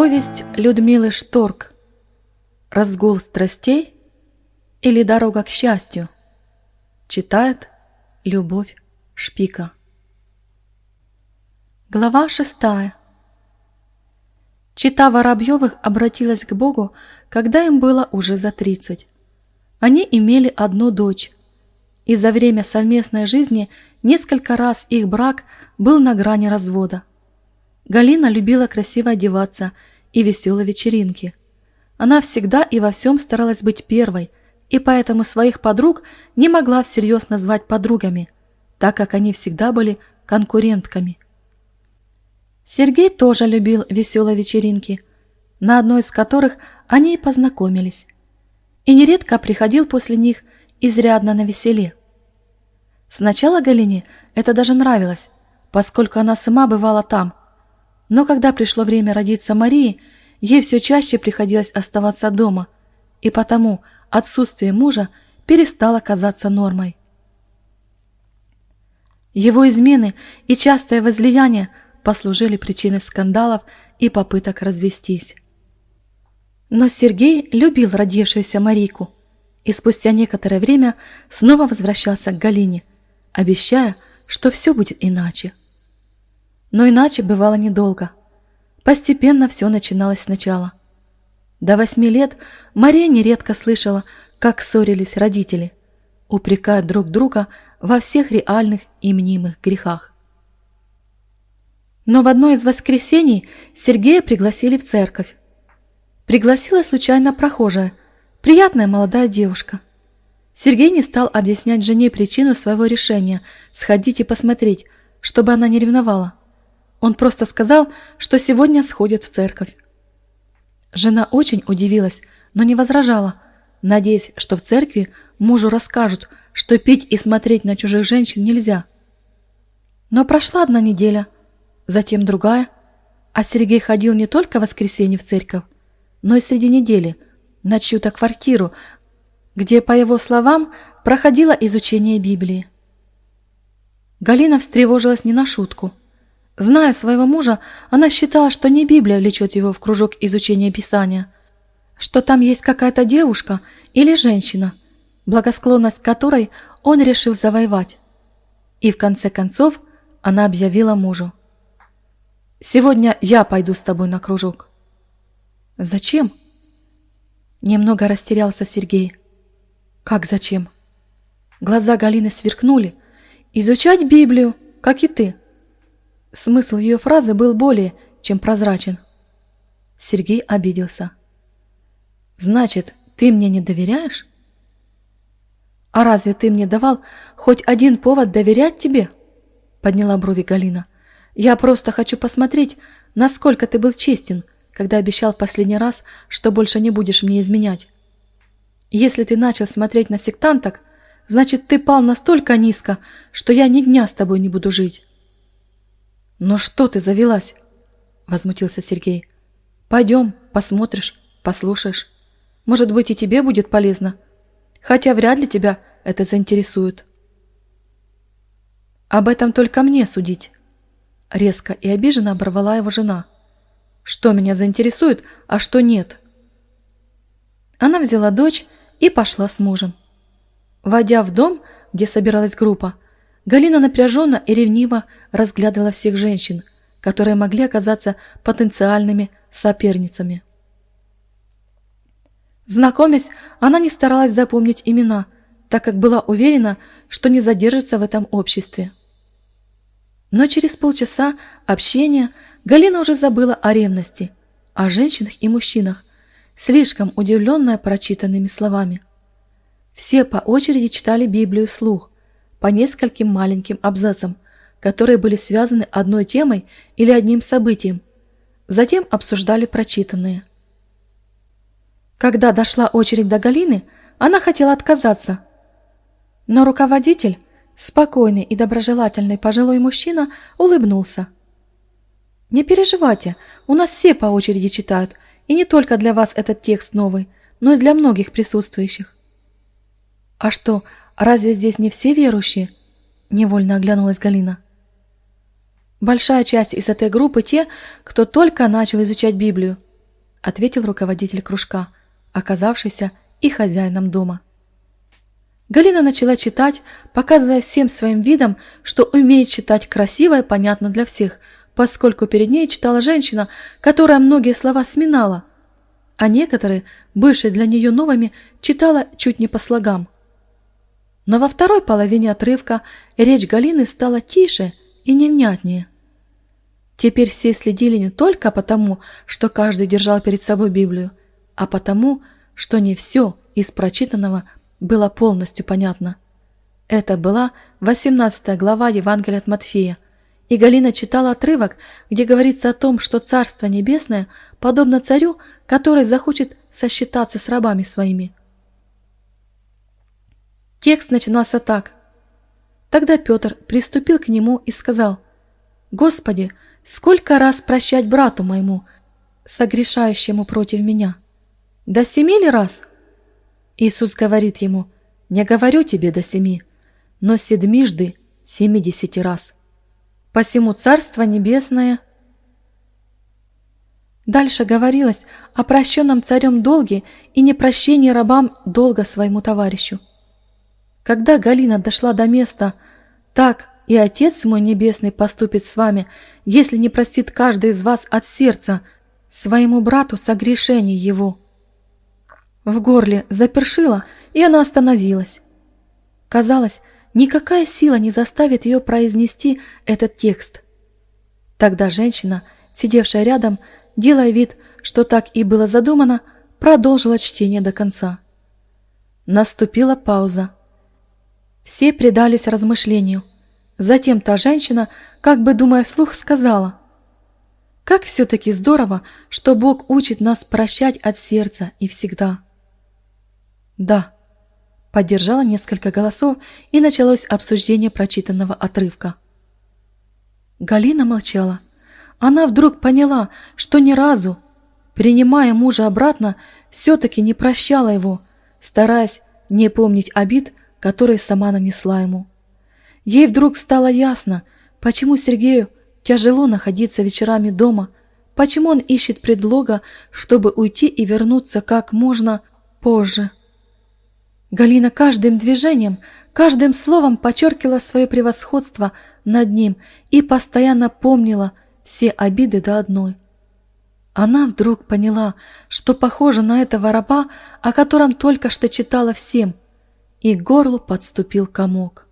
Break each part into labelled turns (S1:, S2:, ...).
S1: Повесть Людмилы Шторк «Разгул страстей» или «Дорога к счастью» читает Любовь Шпика. Глава шестая. Чита Воробьевых обратилась к Богу, когда им было уже за тридцать. Они имели одну дочь, и за время совместной жизни несколько раз их брак был на грани развода. Галина любила красиво одеваться и веселые вечеринки. Она всегда и во всем старалась быть первой, и поэтому своих подруг не могла всерьез назвать подругами, так как они всегда были конкурентками. Сергей тоже любил веселые вечеринки, на одной из которых они и познакомились, и нередко приходил после них изрядно на веселе. Сначала Галине это даже нравилось, поскольку она сама бывала там, но когда пришло время родиться Марии, ей все чаще приходилось оставаться дома, и потому отсутствие мужа перестало казаться нормой. Его измены и частое возлияние послужили причиной скандалов и попыток развестись. Но Сергей любил родившуюся Марийку и спустя некоторое время снова возвращался к Галине, обещая, что все будет иначе. Но иначе бывало недолго. Постепенно все начиналось сначала. До восьми лет Мария нередко слышала, как ссорились родители, упрекая друг друга во всех реальных и мнимых грехах. Но в одно из воскресений Сергея пригласили в церковь. Пригласила случайно прохожая, приятная молодая девушка. Сергей не стал объяснять жене причину своего решения сходить и посмотреть, чтобы она не ревновала. Он просто сказал, что сегодня сходит в церковь. Жена очень удивилась, но не возражала, надеясь, что в церкви мужу расскажут, что пить и смотреть на чужих женщин нельзя. Но прошла одна неделя, затем другая, а Сергей ходил не только в воскресенье в церковь, но и среди недели на чью-то квартиру, где, по его словам, проходило изучение Библии. Галина встревожилась не на шутку – Зная своего мужа, она считала, что не Библия влечет его в кружок изучения Писания, что там есть какая-то девушка или женщина, благосклонность которой он решил завоевать. И в конце концов она объявила мужу. «Сегодня я пойду с тобой на кружок». «Зачем?» Немного растерялся Сергей. «Как зачем?» Глаза Галины сверкнули. «Изучать Библию, как и ты». Смысл ее фразы был более чем прозрачен. Сергей обиделся. «Значит, ты мне не доверяешь?» «А разве ты мне давал хоть один повод доверять тебе?» Подняла брови Галина. «Я просто хочу посмотреть, насколько ты был честен, когда обещал в последний раз, что больше не будешь мне изменять. Если ты начал смотреть на сектанток, значит, ты пал настолько низко, что я ни дня с тобой не буду жить». «Ну что ты завелась?» – возмутился Сергей. «Пойдем, посмотришь, послушаешь. Может быть, и тебе будет полезно. Хотя вряд ли тебя это заинтересует». «Об этом только мне судить», – резко и обиженно оборвала его жена. «Что меня заинтересует, а что нет?» Она взяла дочь и пошла с мужем. Войдя в дом, где собиралась группа, Галина напряженно и ревниво разглядывала всех женщин, которые могли оказаться потенциальными соперницами. Знакомясь, она не старалась запомнить имена, так как была уверена, что не задержится в этом обществе. Но через полчаса общения Галина уже забыла о ревности, о женщинах и мужчинах, слишком удивленная прочитанными словами. Все по очереди читали Библию вслух, по нескольким маленьким абзацам, которые были связаны одной темой или одним событием. Затем обсуждали прочитанные. Когда дошла очередь до Галины, она хотела отказаться. Но руководитель, спокойный и доброжелательный пожилой мужчина, улыбнулся. «Не переживайте, у нас все по очереди читают, и не только для вас этот текст новый, но и для многих присутствующих». «А что, Разве здесь не все верующие? Невольно оглянулась Галина. Большая часть из этой группы те, кто только начал изучать Библию, – ответил руководитель кружка, оказавшийся и хозяином дома. Галина начала читать, показывая всем своим видом, что умеет читать красиво и понятно для всех, поскольку перед ней читала женщина, которая многие слова сминала, а некоторые, бывшие для нее новыми, читала чуть не по слогам. Но во второй половине отрывка речь Галины стала тише и невнятнее. Теперь все следили не только потому, что каждый держал перед собой Библию, а потому, что не все из прочитанного было полностью понятно. Это была 18 глава Евангелия от Матфея, и Галина читала отрывок, где говорится о том, что Царство Небесное подобно царю, который захочет сосчитаться с рабами своими. Текст начинался так. Тогда Петр приступил к нему и сказал, «Господи, Сколько раз прощать брату моему, согрешающему против меня? До семи ли раз? Иисус говорит ему, не говорю тебе до семи, но седмижды семидесяти раз. Посему Царство Небесное... Дальше говорилось о прощенном царем долге и непрощении рабам долга своему товарищу. Когда Галина дошла до места «Так, и Отец мой Небесный поступит с вами, если не простит каждый из вас от сердца своему брату согрешений его». В горле запершило, и она остановилась. Казалось, никакая сила не заставит ее произнести этот текст. Тогда женщина, сидевшая рядом, делая вид, что так и было задумано, продолжила чтение до конца. Наступила пауза. Все предались размышлению. Затем та женщина, как бы думая вслух, сказала, «Как все-таки здорово, что Бог учит нас прощать от сердца и всегда». «Да», — поддержала несколько голосов, и началось обсуждение прочитанного отрывка. Галина молчала. Она вдруг поняла, что ни разу, принимая мужа обратно, все-таки не прощала его, стараясь не помнить обид, которые сама нанесла ему. Ей вдруг стало ясно, почему Сергею тяжело находиться вечерами дома, почему он ищет предлога, чтобы уйти и вернуться как можно позже. Галина каждым движением, каждым словом подчеркивала свое превосходство над ним и постоянно помнила все обиды до одной. Она вдруг поняла, что похожа на этого раба, о котором только что читала всем, и к горлу подступил комок.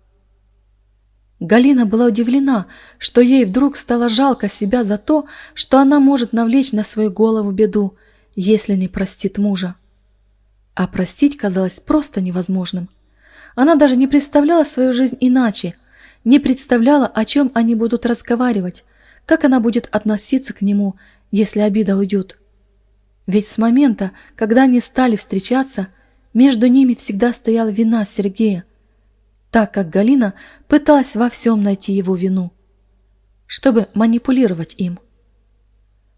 S1: Галина была удивлена, что ей вдруг стало жалко себя за то, что она может навлечь на свою голову беду, если не простит мужа. А простить казалось просто невозможным. Она даже не представляла свою жизнь иначе, не представляла, о чем они будут разговаривать, как она будет относиться к нему, если обида уйдет. Ведь с момента, когда они стали встречаться, между ними всегда стояла вина Сергея, так как Галина пыталась во всем найти его вину, чтобы манипулировать им.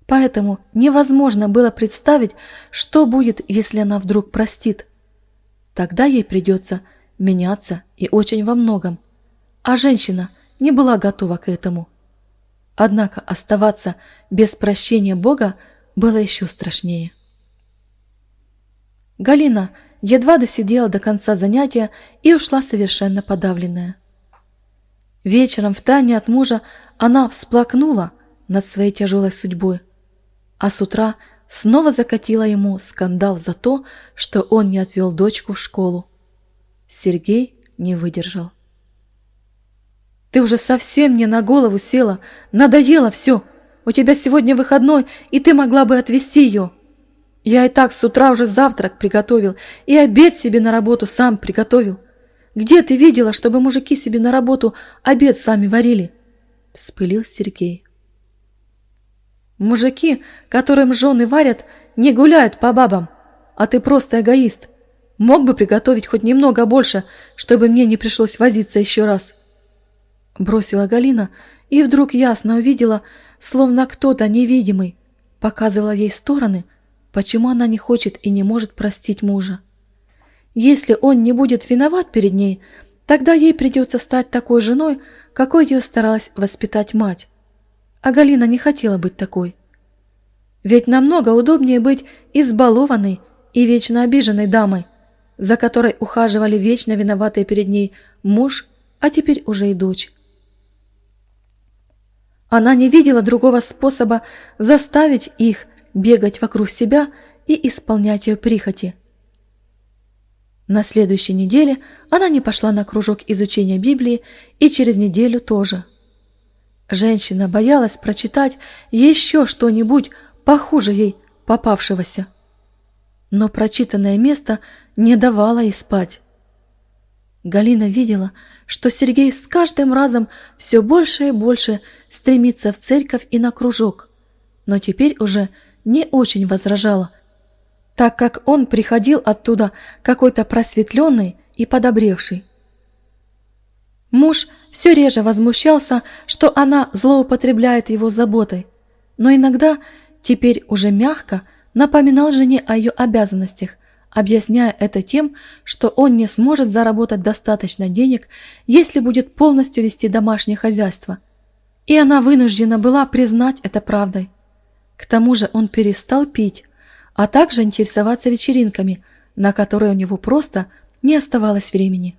S1: Поэтому невозможно было представить, что будет, если она вдруг простит. Тогда ей придется меняться и очень во многом. А женщина не была готова к этому. Однако оставаться без прощения Бога было еще страшнее. Галина едва досидела до конца занятия и ушла совершенно подавленная. Вечером в тайне от мужа она всплакнула над своей тяжелой судьбой, а с утра снова закатила ему скандал за то, что он не отвел дочку в школу. Сергей не выдержал. «Ты уже совсем мне на голову села, надоело все. У тебя сегодня выходной, и ты могла бы отвезти ее». Я и так с утра уже завтрак приготовил и обед себе на работу сам приготовил. Где ты видела, чтобы мужики себе на работу обед сами варили?» Вспылил Сергей. «Мужики, которым жены варят, не гуляют по бабам, а ты просто эгоист. Мог бы приготовить хоть немного больше, чтобы мне не пришлось возиться еще раз». Бросила Галина и вдруг ясно увидела, словно кто-то невидимый показывала ей стороны, Почему она не хочет и не может простить мужа? Если он не будет виноват перед ней, тогда ей придется стать такой женой, какой ее старалась воспитать мать. А Галина не хотела быть такой. Ведь намного удобнее быть избалованной и вечно обиженной дамой, за которой ухаживали вечно виноватые перед ней муж, а теперь уже и дочь. Она не видела другого способа заставить их бегать вокруг себя и исполнять ее прихоти. На следующей неделе она не пошла на кружок изучения Библии и через неделю тоже. Женщина боялась прочитать еще что-нибудь похуже ей попавшегося. Но прочитанное место не давало ей спать. Галина видела, что Сергей с каждым разом все больше и больше стремится в церковь и на кружок, но теперь уже не очень возражала, так как он приходил оттуда какой-то просветленный и подобревший. Муж все реже возмущался, что она злоупотребляет его заботой, но иногда, теперь уже мягко, напоминал жене о ее обязанностях, объясняя это тем, что он не сможет заработать достаточно денег, если будет полностью вести домашнее хозяйство. И она вынуждена была признать это правдой. К тому же он перестал пить, а также интересоваться вечеринками, на которые у него просто не оставалось времени.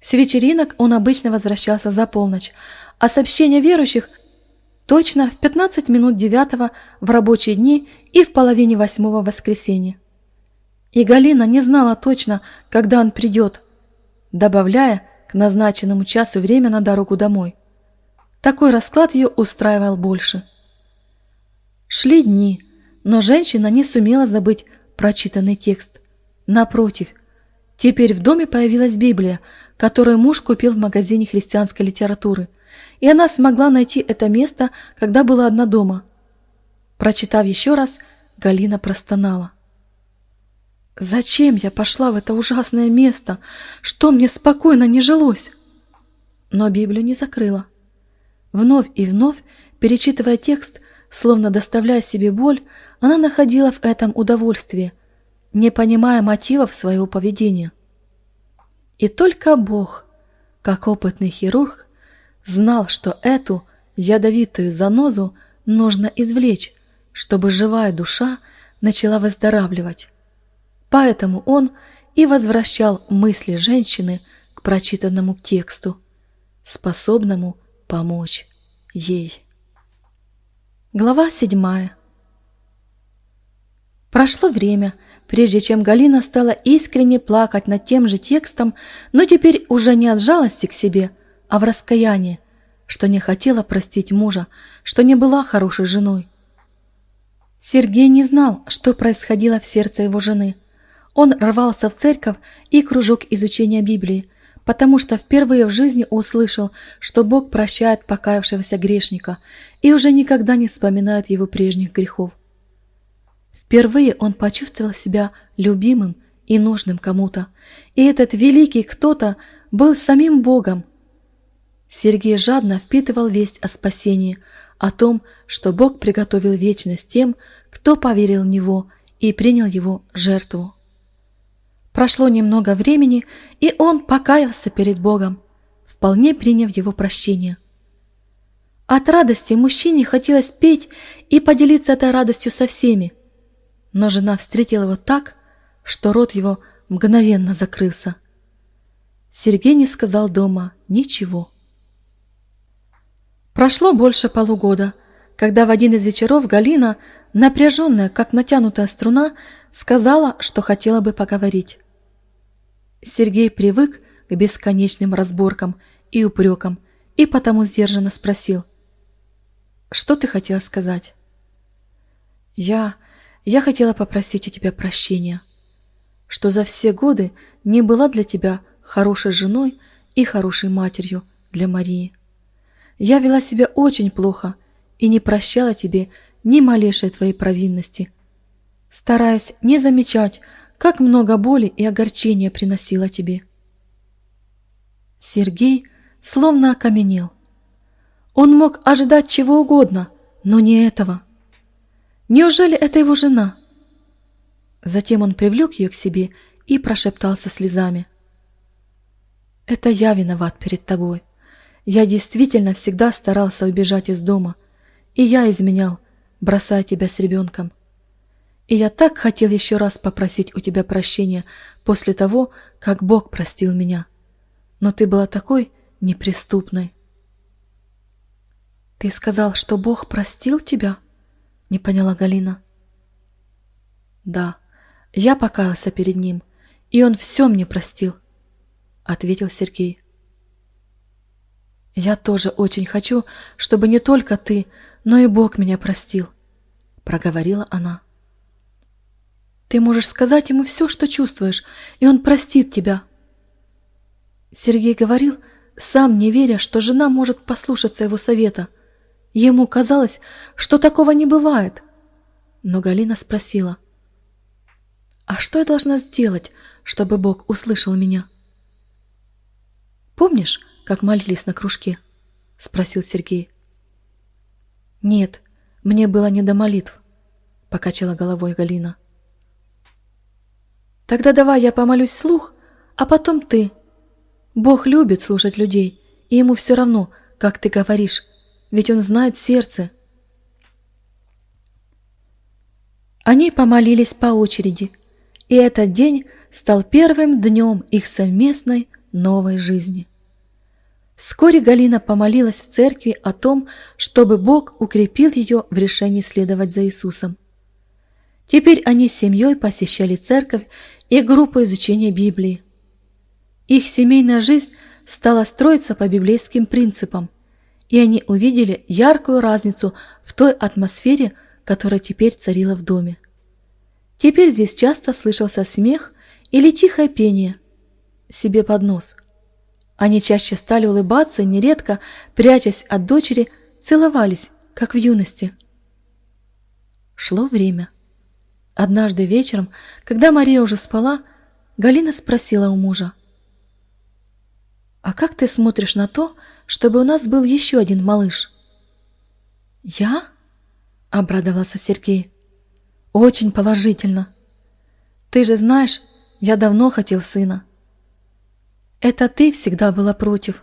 S1: С вечеринок он обычно возвращался за полночь, а сообщения верующих точно в 15 минут девятого в рабочие дни и в половине восьмого воскресенья. И Галина не знала точно, когда он придет, добавляя к назначенному часу время на дорогу домой. Такой расклад ее устраивал больше. Шли дни, но женщина не сумела забыть прочитанный текст. Напротив, теперь в доме появилась Библия, которую муж купил в магазине христианской литературы, и она смогла найти это место, когда была одна дома. Прочитав еще раз, Галина простонала. «Зачем я пошла в это ужасное место? Что мне спокойно не жилось?» Но Библию не закрыла. Вновь и вновь, перечитывая текст, словно доставляя себе боль, она находила в этом удовольствие, не понимая мотивов своего поведения. И только Бог, как опытный хирург, знал, что эту ядовитую занозу нужно извлечь, чтобы живая душа начала выздоравливать. Поэтому он и возвращал мысли женщины к прочитанному тексту, способному помочь ей. Глава седьмая. Прошло время, прежде чем Галина стала искренне плакать над тем же текстом, но теперь уже не от жалости к себе, а в раскаянии, что не хотела простить мужа, что не была хорошей женой. Сергей не знал, что происходило в сердце его жены. Он рвался в церковь и кружок изучения Библии, потому что впервые в жизни услышал, что Бог прощает покаявшегося грешника и уже никогда не вспоминает его прежних грехов. Впервые он почувствовал себя любимым и нужным кому-то, и этот великий кто-то был самим Богом. Сергей жадно впитывал весть о спасении, о том, что Бог приготовил вечность тем, кто поверил в Него и принял Его жертву. Прошло немного времени, и он покаялся перед Богом, вполне приняв Его прощение. От радости мужчине хотелось петь и поделиться этой радостью со всеми, но жена встретила его так, что рот его мгновенно закрылся. Сергей не сказал дома ничего. Прошло больше полугода, когда в один из вечеров Галина, напряженная, как натянутая струна, сказала, что хотела бы поговорить. Сергей привык к бесконечным разборкам и упрекам и потому сдержанно спросил. «Что ты хотела сказать?» «Я... Я хотела попросить у тебя прощения, что за все годы не была для тебя хорошей женой и хорошей матерью для Марии. Я вела себя очень плохо и не прощала тебе ни малейшей твоей провинности, стараясь не замечать, как много боли и огорчения приносила тебе. Сергей словно окаменел. Он мог ожидать чего угодно, но не этого – Неужели это его жена? Затем он привлек ее к себе и прошептался слезами. «Это я виноват перед тобой. Я действительно всегда старался убежать из дома, и я изменял бросая тебя с ребенком. И я так хотел еще раз попросить у тебя прощения после того, как Бог простил меня. Но ты была такой неприступной. «Ты сказал, что Бог простил тебя?» — не поняла Галина. «Да, я покаялся перед Ним, и Он все мне простил», — ответил Сергей. «Я тоже очень хочу, чтобы не только ты, но и Бог меня простил», — проговорила она. «Ты можешь сказать Ему все, что чувствуешь, и Он простит тебя». Сергей говорил, сам не веря, что жена может послушаться его совета — Ему казалось, что такого не бывает. Но Галина спросила, «А что я должна сделать, чтобы Бог услышал меня?» «Помнишь, как молились на кружке?» — спросил Сергей. «Нет, мне было не до молитв», — покачала головой Галина. «Тогда давай я помолюсь вслух, а потом ты. Бог любит слушать людей, и ему все равно, как ты говоришь, ведь он знает сердце. Они помолились по очереди, и этот день стал первым днем их совместной новой жизни. Вскоре Галина помолилась в церкви о том, чтобы Бог укрепил ее в решении следовать за Иисусом. Теперь они с семьей посещали церковь и группу изучения Библии. Их семейная жизнь стала строиться по библейским принципам – и они увидели яркую разницу в той атмосфере, которая теперь царила в доме. Теперь здесь часто слышался смех или тихое пение себе под нос. Они чаще стали улыбаться нередко, прячась от дочери, целовались, как в юности. Шло время. Однажды вечером, когда Мария уже спала, Галина спросила у мужа. «А как ты смотришь на то, чтобы у нас был еще один малыш. «Я?» — обрадовался Сергей. «Очень положительно. Ты же знаешь, я давно хотел сына. Это ты всегда была против».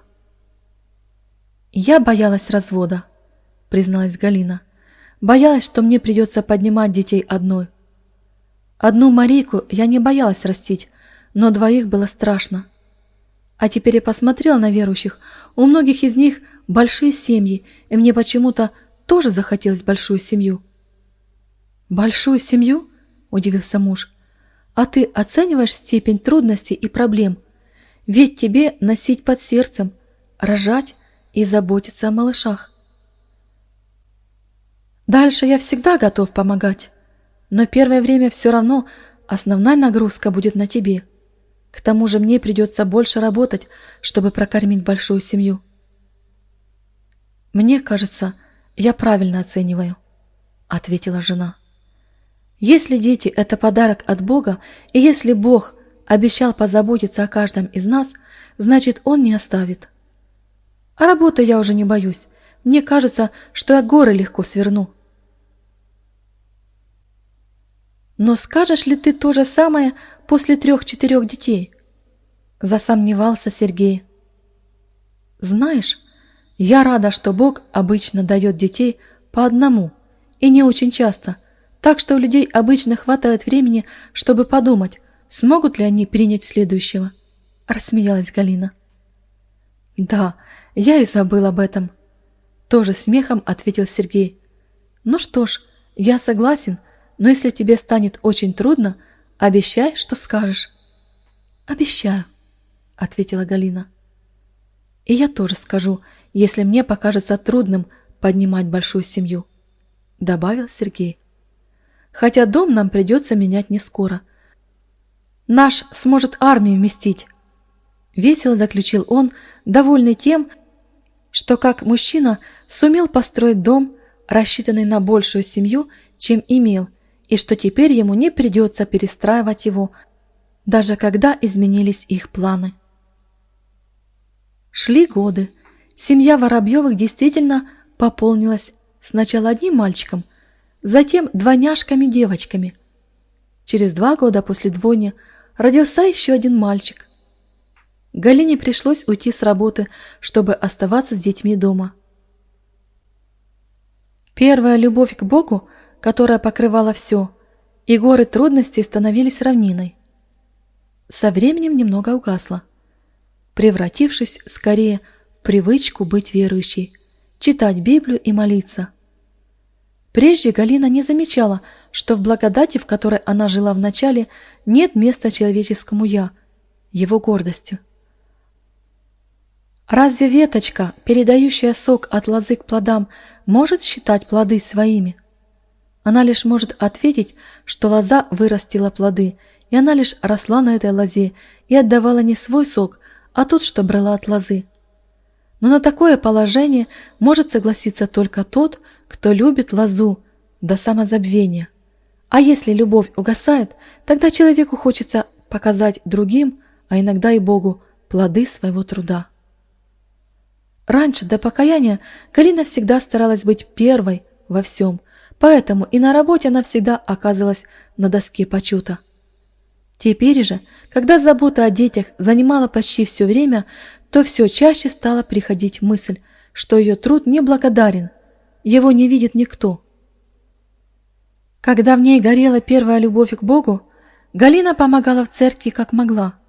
S1: «Я боялась развода», — призналась Галина. «Боялась, что мне придется поднимать детей одной. Одну Марийку я не боялась растить, но двоих было страшно. А теперь я посмотрела на верующих. У многих из них большие семьи, и мне почему-то тоже захотелось большую семью. «Большую семью?» – удивился муж. «А ты оцениваешь степень трудностей и проблем? Ведь тебе носить под сердцем, рожать и заботиться о малышах». «Дальше я всегда готов помогать, но первое время все равно основная нагрузка будет на тебе». К тому же мне придется больше работать, чтобы прокормить большую семью. Мне кажется, я правильно оцениваю, ответила жена. Если дети – это подарок от Бога, и если Бог обещал позаботиться о каждом из нас, значит, Он не оставит. А работы я уже не боюсь. Мне кажется, что я горы легко сверну. Но скажешь ли ты то же самое после трех-четырех детей? Засомневался Сергей. Знаешь, я рада, что Бог обычно дает детей по одному, и не очень часто, так что у людей обычно хватает времени, чтобы подумать, смогут ли они принять следующего. Рассмеялась Галина. Да, я и забыл об этом. Тоже смехом ответил Сергей. Ну что ж, я согласен, но если тебе станет очень трудно, обещай, что скажешь. Обещаю. — ответила Галина. «И я тоже скажу, если мне покажется трудным поднимать большую семью», — добавил Сергей. «Хотя дом нам придется менять не скоро. Наш сможет армию вместить», — весело заключил он, довольный тем, что как мужчина сумел построить дом, рассчитанный на большую семью, чем имел, и что теперь ему не придется перестраивать его, даже когда изменились их планы. Шли годы. Семья Воробьевых действительно пополнилась сначала одним мальчиком, затем двойняшками-девочками. Через два года после двойни родился еще один мальчик. Галине пришлось уйти с работы, чтобы оставаться с детьми дома. Первая любовь к Богу которая покрывала все, и горы трудностей становились равниной. Со временем немного угасла, превратившись скорее в привычку быть верующей, читать Библию и молиться. Прежде Галина не замечала, что в благодати, в которой она жила вначале, нет места человеческому «я», его гордости. Разве веточка, передающая сок от лозы к плодам, может считать плоды своими? Она лишь может ответить, что лоза вырастила плоды, и она лишь росла на этой лозе и отдавала не свой сок, а тот, что брала от лозы. Но на такое положение может согласиться только тот, кто любит лозу до самозабвения. А если любовь угасает, тогда человеку хочется показать другим, а иногда и Богу, плоды своего труда. Раньше, до покаяния, Галина всегда старалась быть первой во всем, поэтому и на работе она всегда оказывалась на доске почета. Теперь же, когда забота о детях занимала почти все время, то все чаще стала приходить мысль, что ее труд неблагодарен, его не видит никто. Когда в ней горела первая любовь к Богу, Галина помогала в церкви как могла –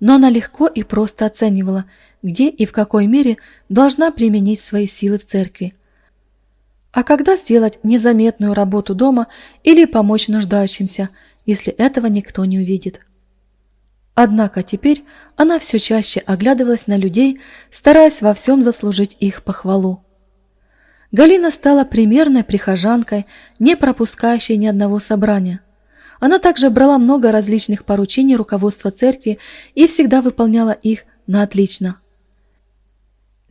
S1: но она легко и просто оценивала, где и в какой мере должна применить свои силы в церкви. А когда сделать незаметную работу дома или помочь нуждающимся, если этого никто не увидит. Однако теперь она все чаще оглядывалась на людей, стараясь во всем заслужить их похвалу. Галина стала примерной прихожанкой, не пропускающей ни одного собрания – она также брала много различных поручений руководства церкви и всегда выполняла их на отлично.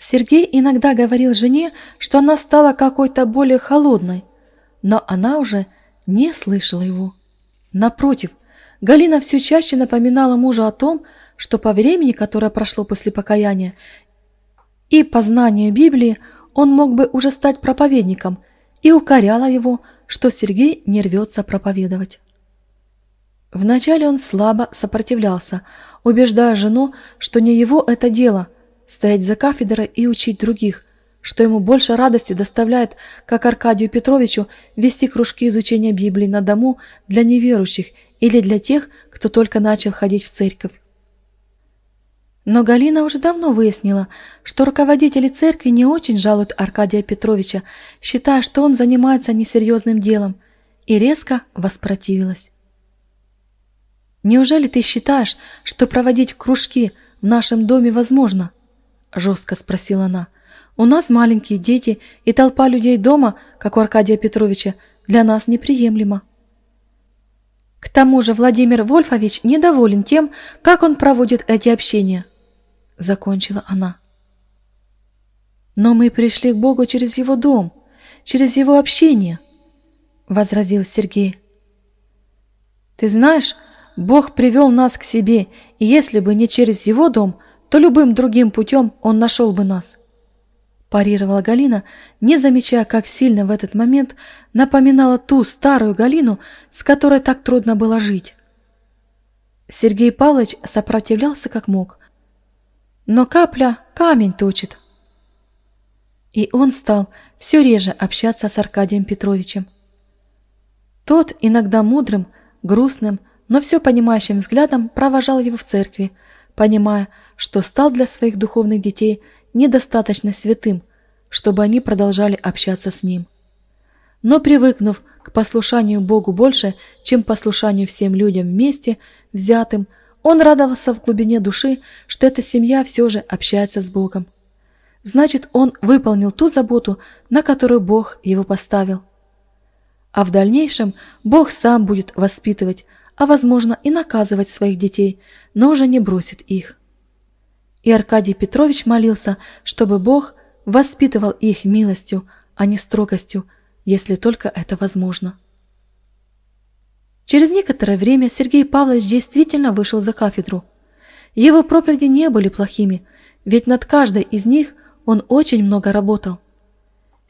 S1: Сергей иногда говорил жене, что она стала какой-то более холодной, но она уже не слышала его. Напротив, Галина все чаще напоминала мужу о том, что по времени, которое прошло после покаяния, и по знанию Библии он мог бы уже стать проповедником, и укоряла его, что Сергей не рвется проповедовать. Вначале он слабо сопротивлялся, убеждая жену, что не его это дело – стоять за кафедрой и учить других, что ему больше радости доставляет, как Аркадию Петровичу, вести кружки изучения Библии на дому для неверующих или для тех, кто только начал ходить в церковь. Но Галина уже давно выяснила, что руководители церкви не очень жалуют Аркадия Петровича, считая, что он занимается несерьезным делом, и резко воспротивилась. «Неужели ты считаешь, что проводить кружки в нашем доме возможно?» – жестко спросила она. «У нас маленькие дети, и толпа людей дома, как у Аркадия Петровича, для нас неприемлема». К тому же Владимир Вольфович недоволен тем, как он проводит эти общения. Закончила она. Но мы пришли к Богу через его дом, через его общение, возразил Сергей. Ты знаешь, Бог привел нас к себе, и если бы не через его дом, то любым другим путем он нашел бы нас. Парировала Галина, не замечая, как сильно в этот момент напоминала ту старую Галину, с которой так трудно было жить. Сергей Павлович сопротивлялся как мог. Но капля камень точит. И он стал все реже общаться с Аркадием Петровичем. Тот иногда мудрым, грустным, но все понимающим взглядом провожал его в церкви, понимая, что стал для своих духовных детей недостаточно святым, чтобы они продолжали общаться с ним. Но привыкнув к послушанию Богу больше, чем послушанию всем людям вместе, взятым, он радовался в глубине души, что эта семья все же общается с Богом. Значит, он выполнил ту заботу, на которую Бог его поставил. А в дальнейшем Бог сам будет воспитывать, а, возможно, и наказывать своих детей, но уже не бросит их. И Аркадий Петрович молился, чтобы Бог воспитывал их милостью, а не строгостью, если только это возможно. Через некоторое время Сергей Павлович действительно вышел за кафедру. Его проповеди не были плохими, ведь над каждой из них он очень много работал.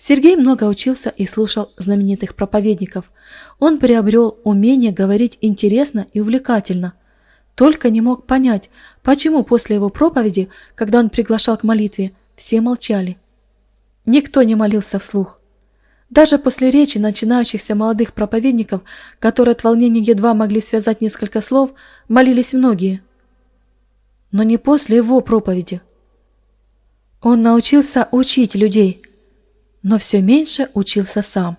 S1: Сергей много учился и слушал знаменитых проповедников. Он приобрел умение говорить интересно и увлекательно. Только не мог понять, почему после его проповеди, когда он приглашал к молитве, все молчали. Никто не молился вслух. Даже после речи начинающихся молодых проповедников, которые от волнения едва могли связать несколько слов, молились многие. Но не после его проповеди. Он научился учить людей, но все меньше учился сам.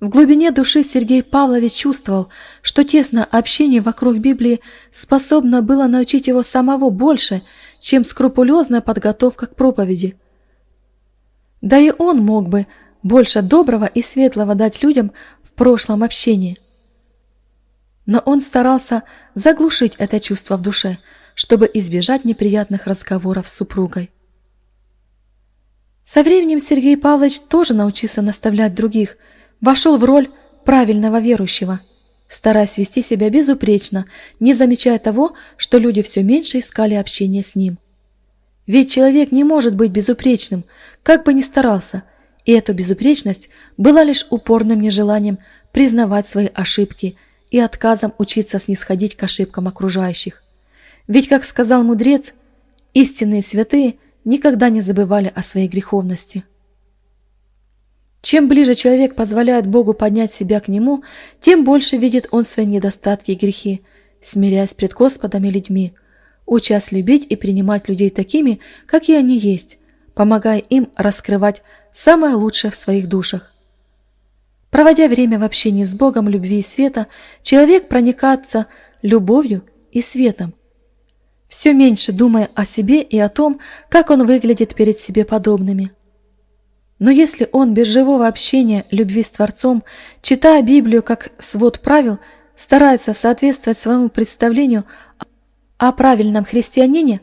S1: В глубине души Сергей Павлович чувствовал, что тесное общение вокруг Библии способно было научить его самого больше, чем скрупулезная подготовка к проповеди. Да и он мог бы больше доброго и светлого дать людям в прошлом общении. Но он старался заглушить это чувство в душе, чтобы избежать неприятных разговоров с супругой. Со временем Сергей Павлович тоже научился наставлять других – вошел в роль правильного верующего, стараясь вести себя безупречно, не замечая того, что люди все меньше искали общения с ним. Ведь человек не может быть безупречным, как бы ни старался, и эта безупречность была лишь упорным нежеланием признавать свои ошибки и отказом учиться снисходить к ошибкам окружающих. Ведь, как сказал мудрец, истинные святые никогда не забывали о своей греховности. Чем ближе человек позволяет Богу поднять себя к Нему, тем больше видит он свои недостатки и грехи, смиряясь пред Господом и людьми, учась любить и принимать людей такими, какие они есть, помогая им раскрывать самое лучшее в своих душах. Проводя время в общении с Богом любви и света, человек проникается любовью и светом, все меньше думая о себе и о том, как он выглядит перед себе подобными – но если он без живого общения любви с Творцом, читая Библию как свод правил, старается соответствовать своему представлению о правильном христианине,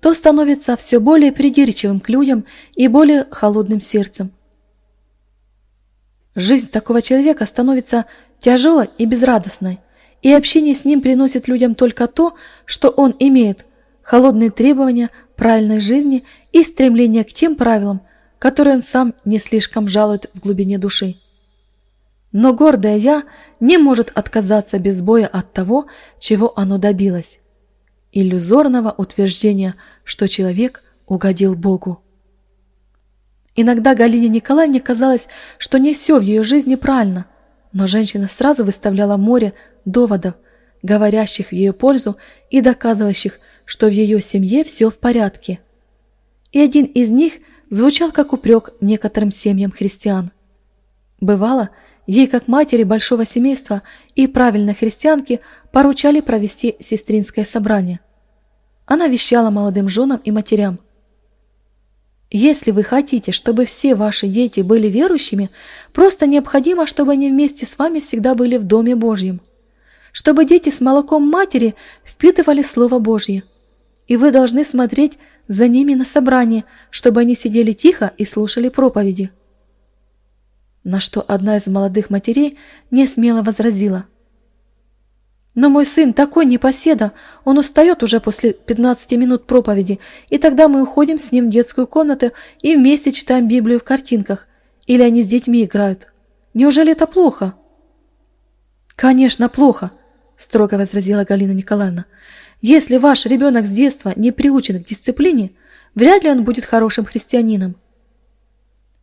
S1: то становится все более придирчивым к людям и более холодным сердцем. Жизнь такого человека становится тяжелой и безрадостной, и общение с ним приносит людям только то, что он имеет – холодные требования правильной жизни и стремление к тем правилам, который он сам не слишком жалует в глубине души. Но гордое «я» не может отказаться без боя от того, чего оно добилось. Иллюзорного утверждения, что человек угодил Богу. Иногда Галине Николаевне казалось, что не все в ее жизни правильно, но женщина сразу выставляла море доводов, говорящих в ее пользу и доказывающих, что в ее семье все в порядке. И один из них – звучал как упрек некоторым семьям христиан. Бывало, ей, как матери большого семейства и правильной христианки, поручали провести сестринское собрание. Она вещала молодым женам и матерям. Если вы хотите, чтобы все ваши дети были верующими, просто необходимо, чтобы они вместе с вами всегда были в Доме Божьем. Чтобы дети с молоком матери впитывали Слово Божье. И вы должны смотреть за ними на собрание, чтобы они сидели тихо и слушали проповеди. На что одна из молодых матерей не смело возразила. «Но мой сын такой непоседа, он устает уже после 15 минут проповеди, и тогда мы уходим с ним в детскую комнату и вместе читаем Библию в картинках, или они с детьми играют. Неужели это плохо?» «Конечно, плохо», – строго возразила Галина Николаевна. Если ваш ребенок с детства не приучен к дисциплине, вряд ли он будет хорошим христианином.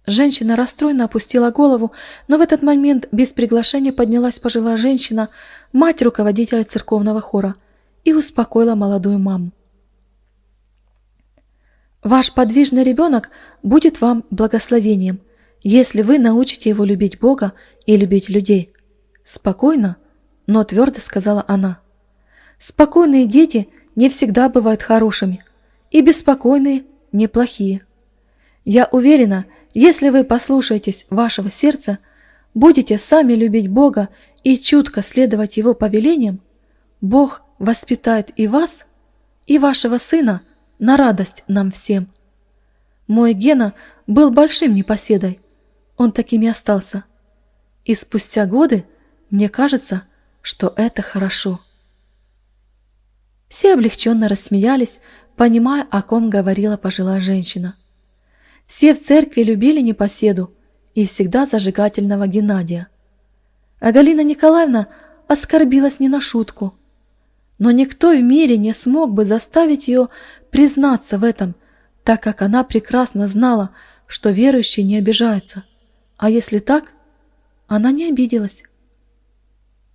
S1: Женщина расстроенно опустила голову, но в этот момент без приглашения поднялась пожилая женщина, мать руководителя церковного хора, и успокоила молодую маму. Ваш подвижный ребенок будет вам благословением, если вы научите его любить Бога и любить людей. Спокойно, но твердо сказала она. Спокойные дети не всегда бывают хорошими, и беспокойные – неплохие. Я уверена, если вы послушаетесь вашего сердца, будете сами любить Бога и чутко следовать Его повелениям, Бог воспитает и вас, и вашего сына на радость нам всем. Мой Гена был большим непоседой, он таким и остался. И спустя годы мне кажется, что это хорошо. Все облегченно рассмеялись, понимая, о ком говорила пожилая женщина. Все в церкви любили непоседу и всегда зажигательного Геннадия. А Галина Николаевна оскорбилась не на шутку. Но никто в мире не смог бы заставить ее признаться в этом, так как она прекрасно знала, что верующие не обижаются, А если так, она не обиделась.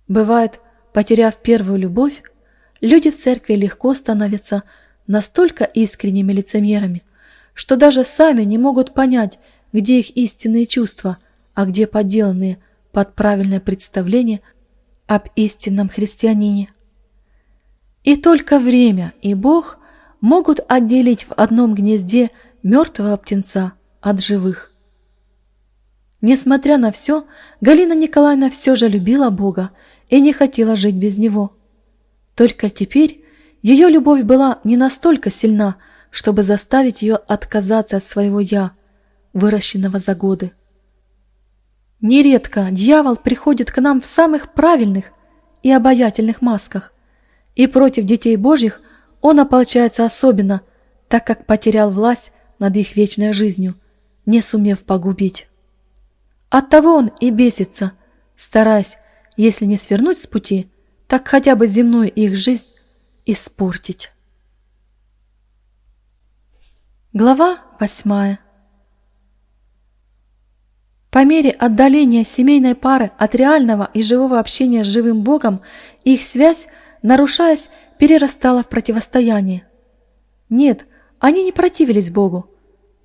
S1: Бывает, потеряв первую любовь, люди в церкви легко становятся настолько искренними лицемерами, что даже сами не могут понять, где их истинные чувства, а где подделанные под правильное представление об истинном христианине. И только время и Бог могут отделить в одном гнезде мертвого птенца от живых. Несмотря на все, Галина Николаевна все же любила Бога и не хотела жить без Него. Только теперь ее любовь была не настолько сильна, чтобы заставить ее отказаться от своего «я», выращенного за годы. Нередко дьявол приходит к нам в самых правильных и обаятельных масках, и против детей Божьих он ополчается особенно, так как потерял власть над их вечной жизнью, не сумев погубить. Оттого он и бесится, стараясь, если не свернуть с пути, так хотя бы земную их жизнь испортить. Глава восьмая По мере отдаления семейной пары от реального и живого общения с живым Богом, их связь, нарушаясь, перерастала в противостояние. Нет, они не противились Богу,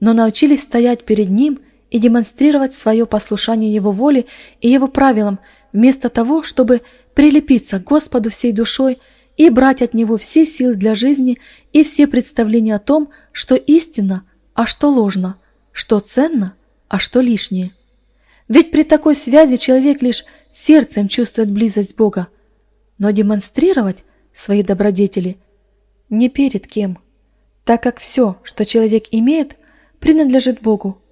S1: но научились стоять перед Ним и демонстрировать свое послушание Его воле и Его правилам, вместо того, чтобы прилепиться к Господу всей душой и брать от Него все силы для жизни и все представления о том, что истинно, а что ложно, что ценно, а что лишнее. Ведь при такой связи человек лишь сердцем чувствует близость Бога, но демонстрировать свои добродетели не перед кем, так как все, что человек имеет, принадлежит Богу.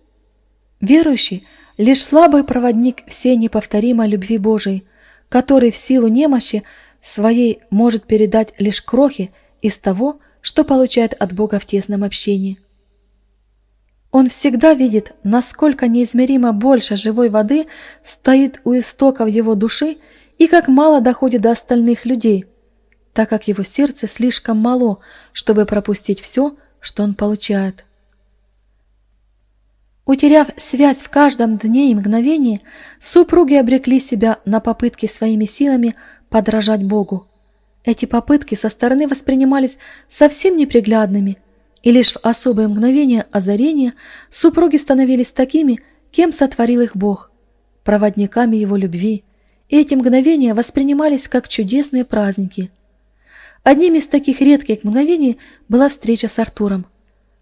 S1: Верующий – лишь слабый проводник всей неповторимой любви Божией, который в силу немощи своей может передать лишь крохи из того, что получает от Бога в тесном общении. Он всегда видит, насколько неизмеримо больше живой воды стоит у истоков его души и как мало доходит до остальных людей, так как его сердце слишком мало, чтобы пропустить все, что он получает. Утеряв связь в каждом дне и мгновении, супруги обрекли себя на попытки своими силами подражать Богу. Эти попытки со стороны воспринимались совсем неприглядными, и лишь в особые мгновения озарения супруги становились такими, кем сотворил их Бог, проводниками его любви, и эти мгновения воспринимались как чудесные праздники. Одним из таких редких мгновений была встреча с Артуром,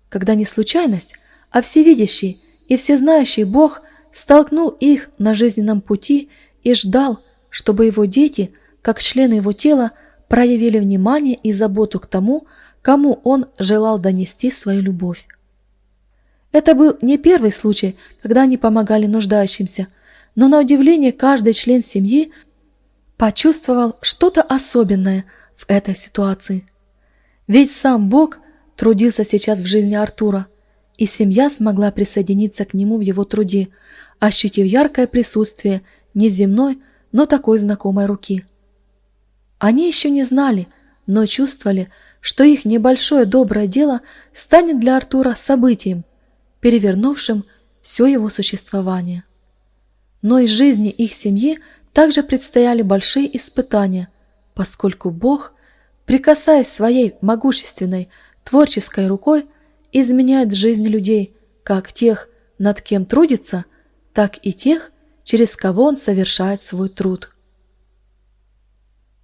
S1: когда не случайность, а всевидящий и всезнающий Бог столкнул их на жизненном пути и ждал, чтобы его дети – как члены его тела проявили внимание и заботу к тому, кому он желал донести свою любовь. Это был не первый случай, когда они помогали нуждающимся, но на удивление каждый член семьи почувствовал что-то особенное в этой ситуации. Ведь сам Бог трудился сейчас в жизни Артура, и семья смогла присоединиться к нему в его труде, ощутив яркое присутствие неземной, но такой знакомой руки. Они еще не знали, но чувствовали, что их небольшое доброе дело станет для Артура событием, перевернувшим все его существование. Но из жизни их семьи также предстояли большие испытания, поскольку Бог, прикасаясь своей могущественной творческой рукой, изменяет жизнь людей, как тех, над кем трудится, так и тех, через кого он совершает свой труд.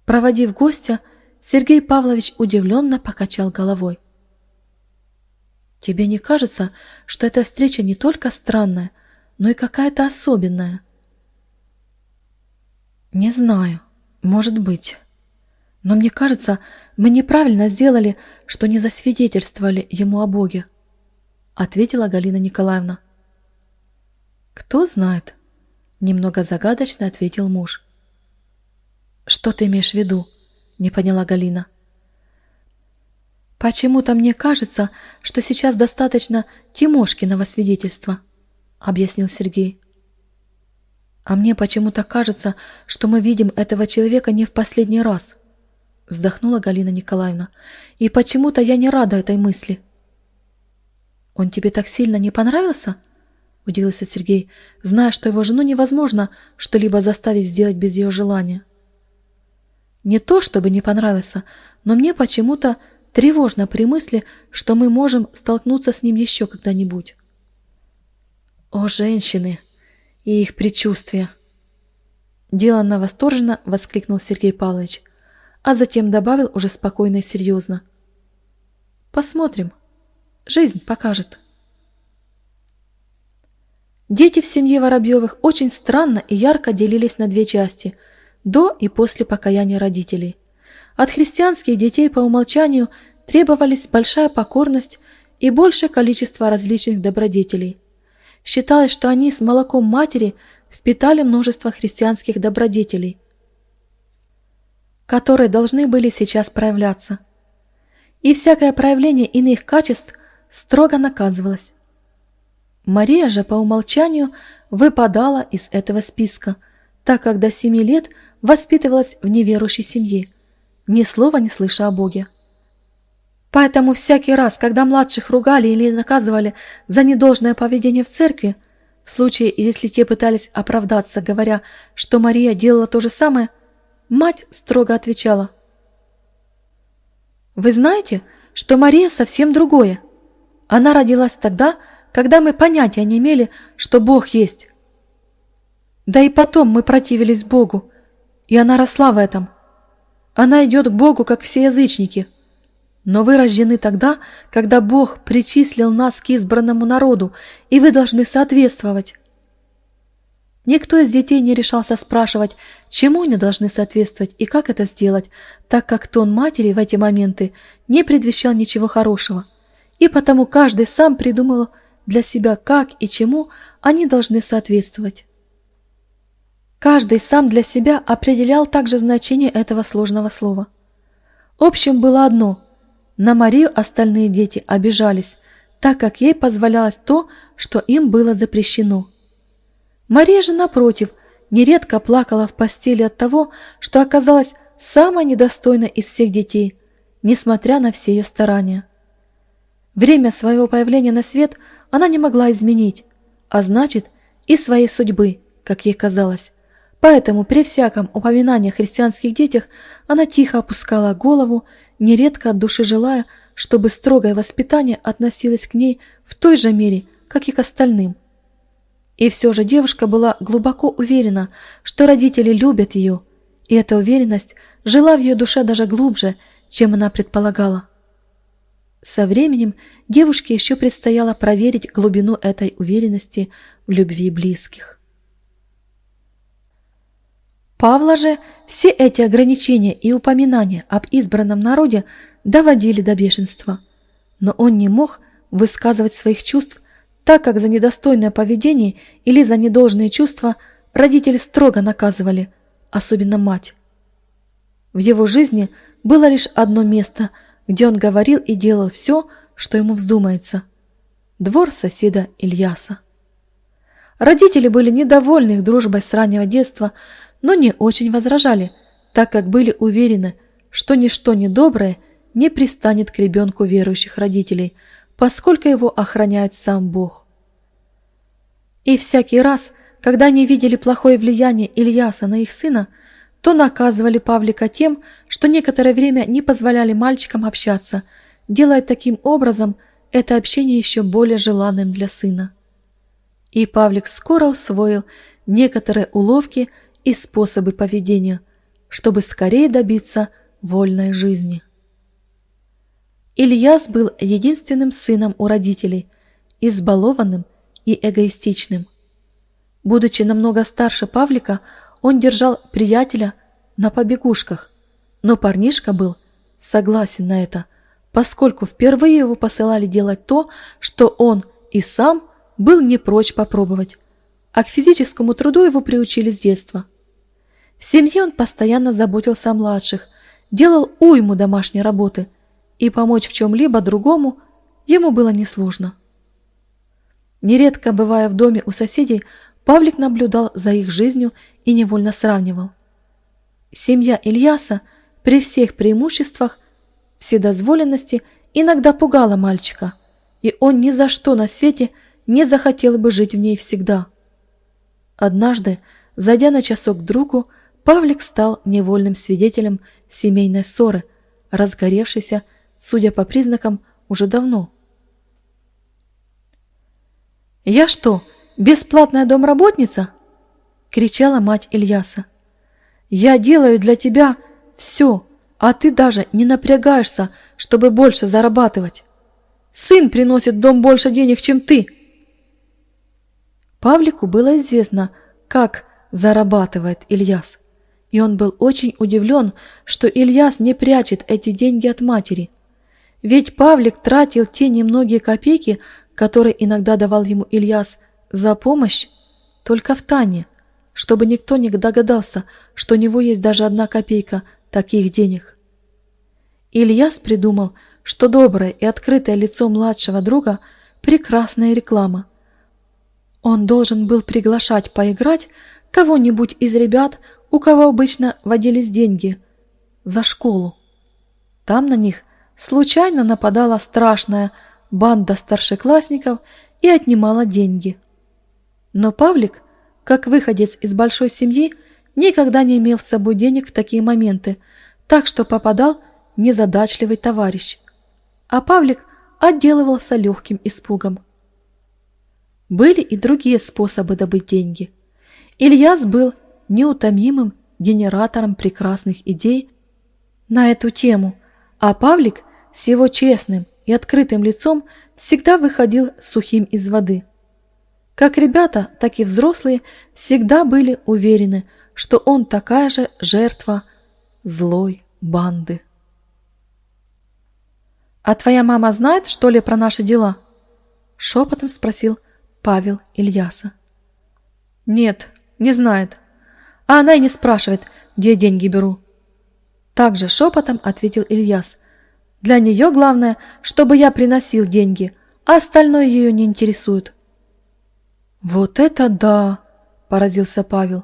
S1: Проводив гостя, Сергей Павлович удивленно покачал головой. «Тебе не кажется, что эта встреча не только странная, но и какая-то особенная?» «Не знаю. Может быть. Но мне кажется, мы неправильно сделали, что не засвидетельствовали ему о Боге», — ответила Галина Николаевна. «Кто знает?» — немного загадочно ответил муж. «Что ты имеешь в виду?» – не поняла Галина. «Почему-то мне кажется, что сейчас достаточно Тимошкиного свидетельства», – объяснил Сергей. «А мне почему-то кажется, что мы видим этого человека не в последний раз», – вздохнула Галина Николаевна. «И почему-то я не рада этой мысли». «Он тебе так сильно не понравился?» – удивился Сергей, зная, что его жену невозможно что-либо заставить сделать без ее желания. Не то, чтобы не понравился, но мне почему-то тревожно при мысли, что мы можем столкнуться с ним еще когда-нибудь. О, женщины и их предчувствия! Деланно восторженно воскликнул Сергей Павлович, а затем добавил уже спокойно и серьезно. Посмотрим. Жизнь покажет. Дети в семье Воробьевых очень странно и ярко делились на две части – до и после покаяния родителей. От христианских детей по умолчанию требовались большая покорность и большее количество различных добродетелей. Считалось, что они с молоком матери впитали множество христианских добродетелей, которые должны были сейчас проявляться. И всякое проявление иных качеств строго наказывалось. Мария же по умолчанию выпадала из этого списка, так как до семи лет воспитывалась в неверующей семье, ни слова не слыша о Боге. Поэтому всякий раз, когда младших ругали или наказывали за недолжное поведение в церкви, в случае, если те пытались оправдаться, говоря, что Мария делала то же самое, мать строго отвечала. «Вы знаете, что Мария совсем другое. Она родилась тогда, когда мы понятия не имели, что Бог есть. Да и потом мы противились Богу, и она росла в этом. Она идет к Богу, как все язычники. Но вы рождены тогда, когда Бог причислил нас к избранному народу, и вы должны соответствовать. Никто из детей не решался спрашивать, чему они должны соответствовать и как это сделать, так как тон матери в эти моменты не предвещал ничего хорошего. И потому каждый сам придумывал для себя, как и чему они должны соответствовать. Каждый сам для себя определял также значение этого сложного слова. Общим было одно – на Марию остальные дети обижались, так как ей позволялось то, что им было запрещено. Мария же, напротив, нередко плакала в постели от того, что оказалась самой недостойной из всех детей, несмотря на все ее старания. Время своего появления на свет – она не могла изменить, а значит и своей судьбы, как ей казалось. Поэтому при всяком упоминании о христианских детях она тихо опускала голову, нередко от души желая, чтобы строгое воспитание относилось к ней в той же мере, как и к остальным. И все же девушка была глубоко уверена, что родители любят ее, и эта уверенность жила в ее душе даже глубже, чем она предполагала. Со временем девушке еще предстояло проверить глубину этой уверенности в любви близких. Павла же все эти ограничения и упоминания об избранном народе доводили до бешенства, но он не мог высказывать своих чувств, так как за недостойное поведение или за недолжные чувства родители строго наказывали, особенно мать. В его жизни было лишь одно место – где он говорил и делал все, что ему вздумается. Двор соседа Ильяса. Родители были недовольны их дружбой с раннего детства, но не очень возражали, так как были уверены, что ничто недоброе не пристанет к ребенку верующих родителей, поскольку его охраняет сам Бог. И всякий раз, когда они видели плохое влияние Ильяса на их сына, то наказывали Павлика тем, что некоторое время не позволяли мальчикам общаться, делая таким образом это общение еще более желанным для сына. И Павлик скоро усвоил некоторые уловки и способы поведения, чтобы скорее добиться вольной жизни. Ильяс был единственным сыном у родителей, избалованным и эгоистичным. Будучи намного старше Павлика, он держал приятеля на побегушках, но парнишка был согласен на это, поскольку впервые его посылали делать то, что он и сам был не прочь попробовать, а к физическому труду его приучили с детства. В семье он постоянно заботился о младших, делал уйму домашней работы, и помочь в чем-либо другому ему было несложно. Нередко, бывая в доме у соседей, Павлик наблюдал за их жизнью и невольно сравнивал. Семья Ильяса при всех преимуществах вседозволенности иногда пугала мальчика, и он ни за что на свете не захотел бы жить в ней всегда. Однажды, зайдя на часок к другу, Павлик стал невольным свидетелем семейной ссоры, разгоревшейся, судя по признакам, уже давно. «Я что, бесплатная домработница?» — кричала мать Ильяса. «Я делаю для тебя все, а ты даже не напрягаешься, чтобы больше зарабатывать. Сын приносит дом больше денег, чем ты». Павлику было известно, как зарабатывает Ильяс, и он был очень удивлен, что Ильяс не прячет эти деньги от матери. Ведь Павлик тратил те немногие копейки, которые иногда давал ему Ильяс за помощь, только в тайне, чтобы никто не догадался, что у него есть даже одна копейка таких денег. Ильяс придумал, что доброе и открытое лицо младшего друга – прекрасная реклама. Он должен был приглашать поиграть кого-нибудь из ребят, у кого обычно водились деньги, за школу. Там на них случайно нападала страшная банда старшеклассников и отнимала деньги. Но Павлик, как выходец из большой семьи, никогда не имел с собой денег в такие моменты, так что попадал незадачливый товарищ. А Павлик отделывался легким испугом. Были и другие способы добыть деньги. Ильяс был неутомимым генератором прекрасных идей на эту тему, а Павлик с его честным и открытым лицом всегда выходил сухим из воды. Как ребята, так и взрослые всегда были уверены, что он такая же жертва злой банды. «А твоя мама знает, что ли, про наши дела?» Шепотом спросил Павел Ильяса. «Нет, не знает. А она и не спрашивает, где деньги беру». Также шепотом ответил Ильяс. «Для нее главное, чтобы я приносил деньги, а остальное ее не интересует». «Вот это да!» – поразился Павел.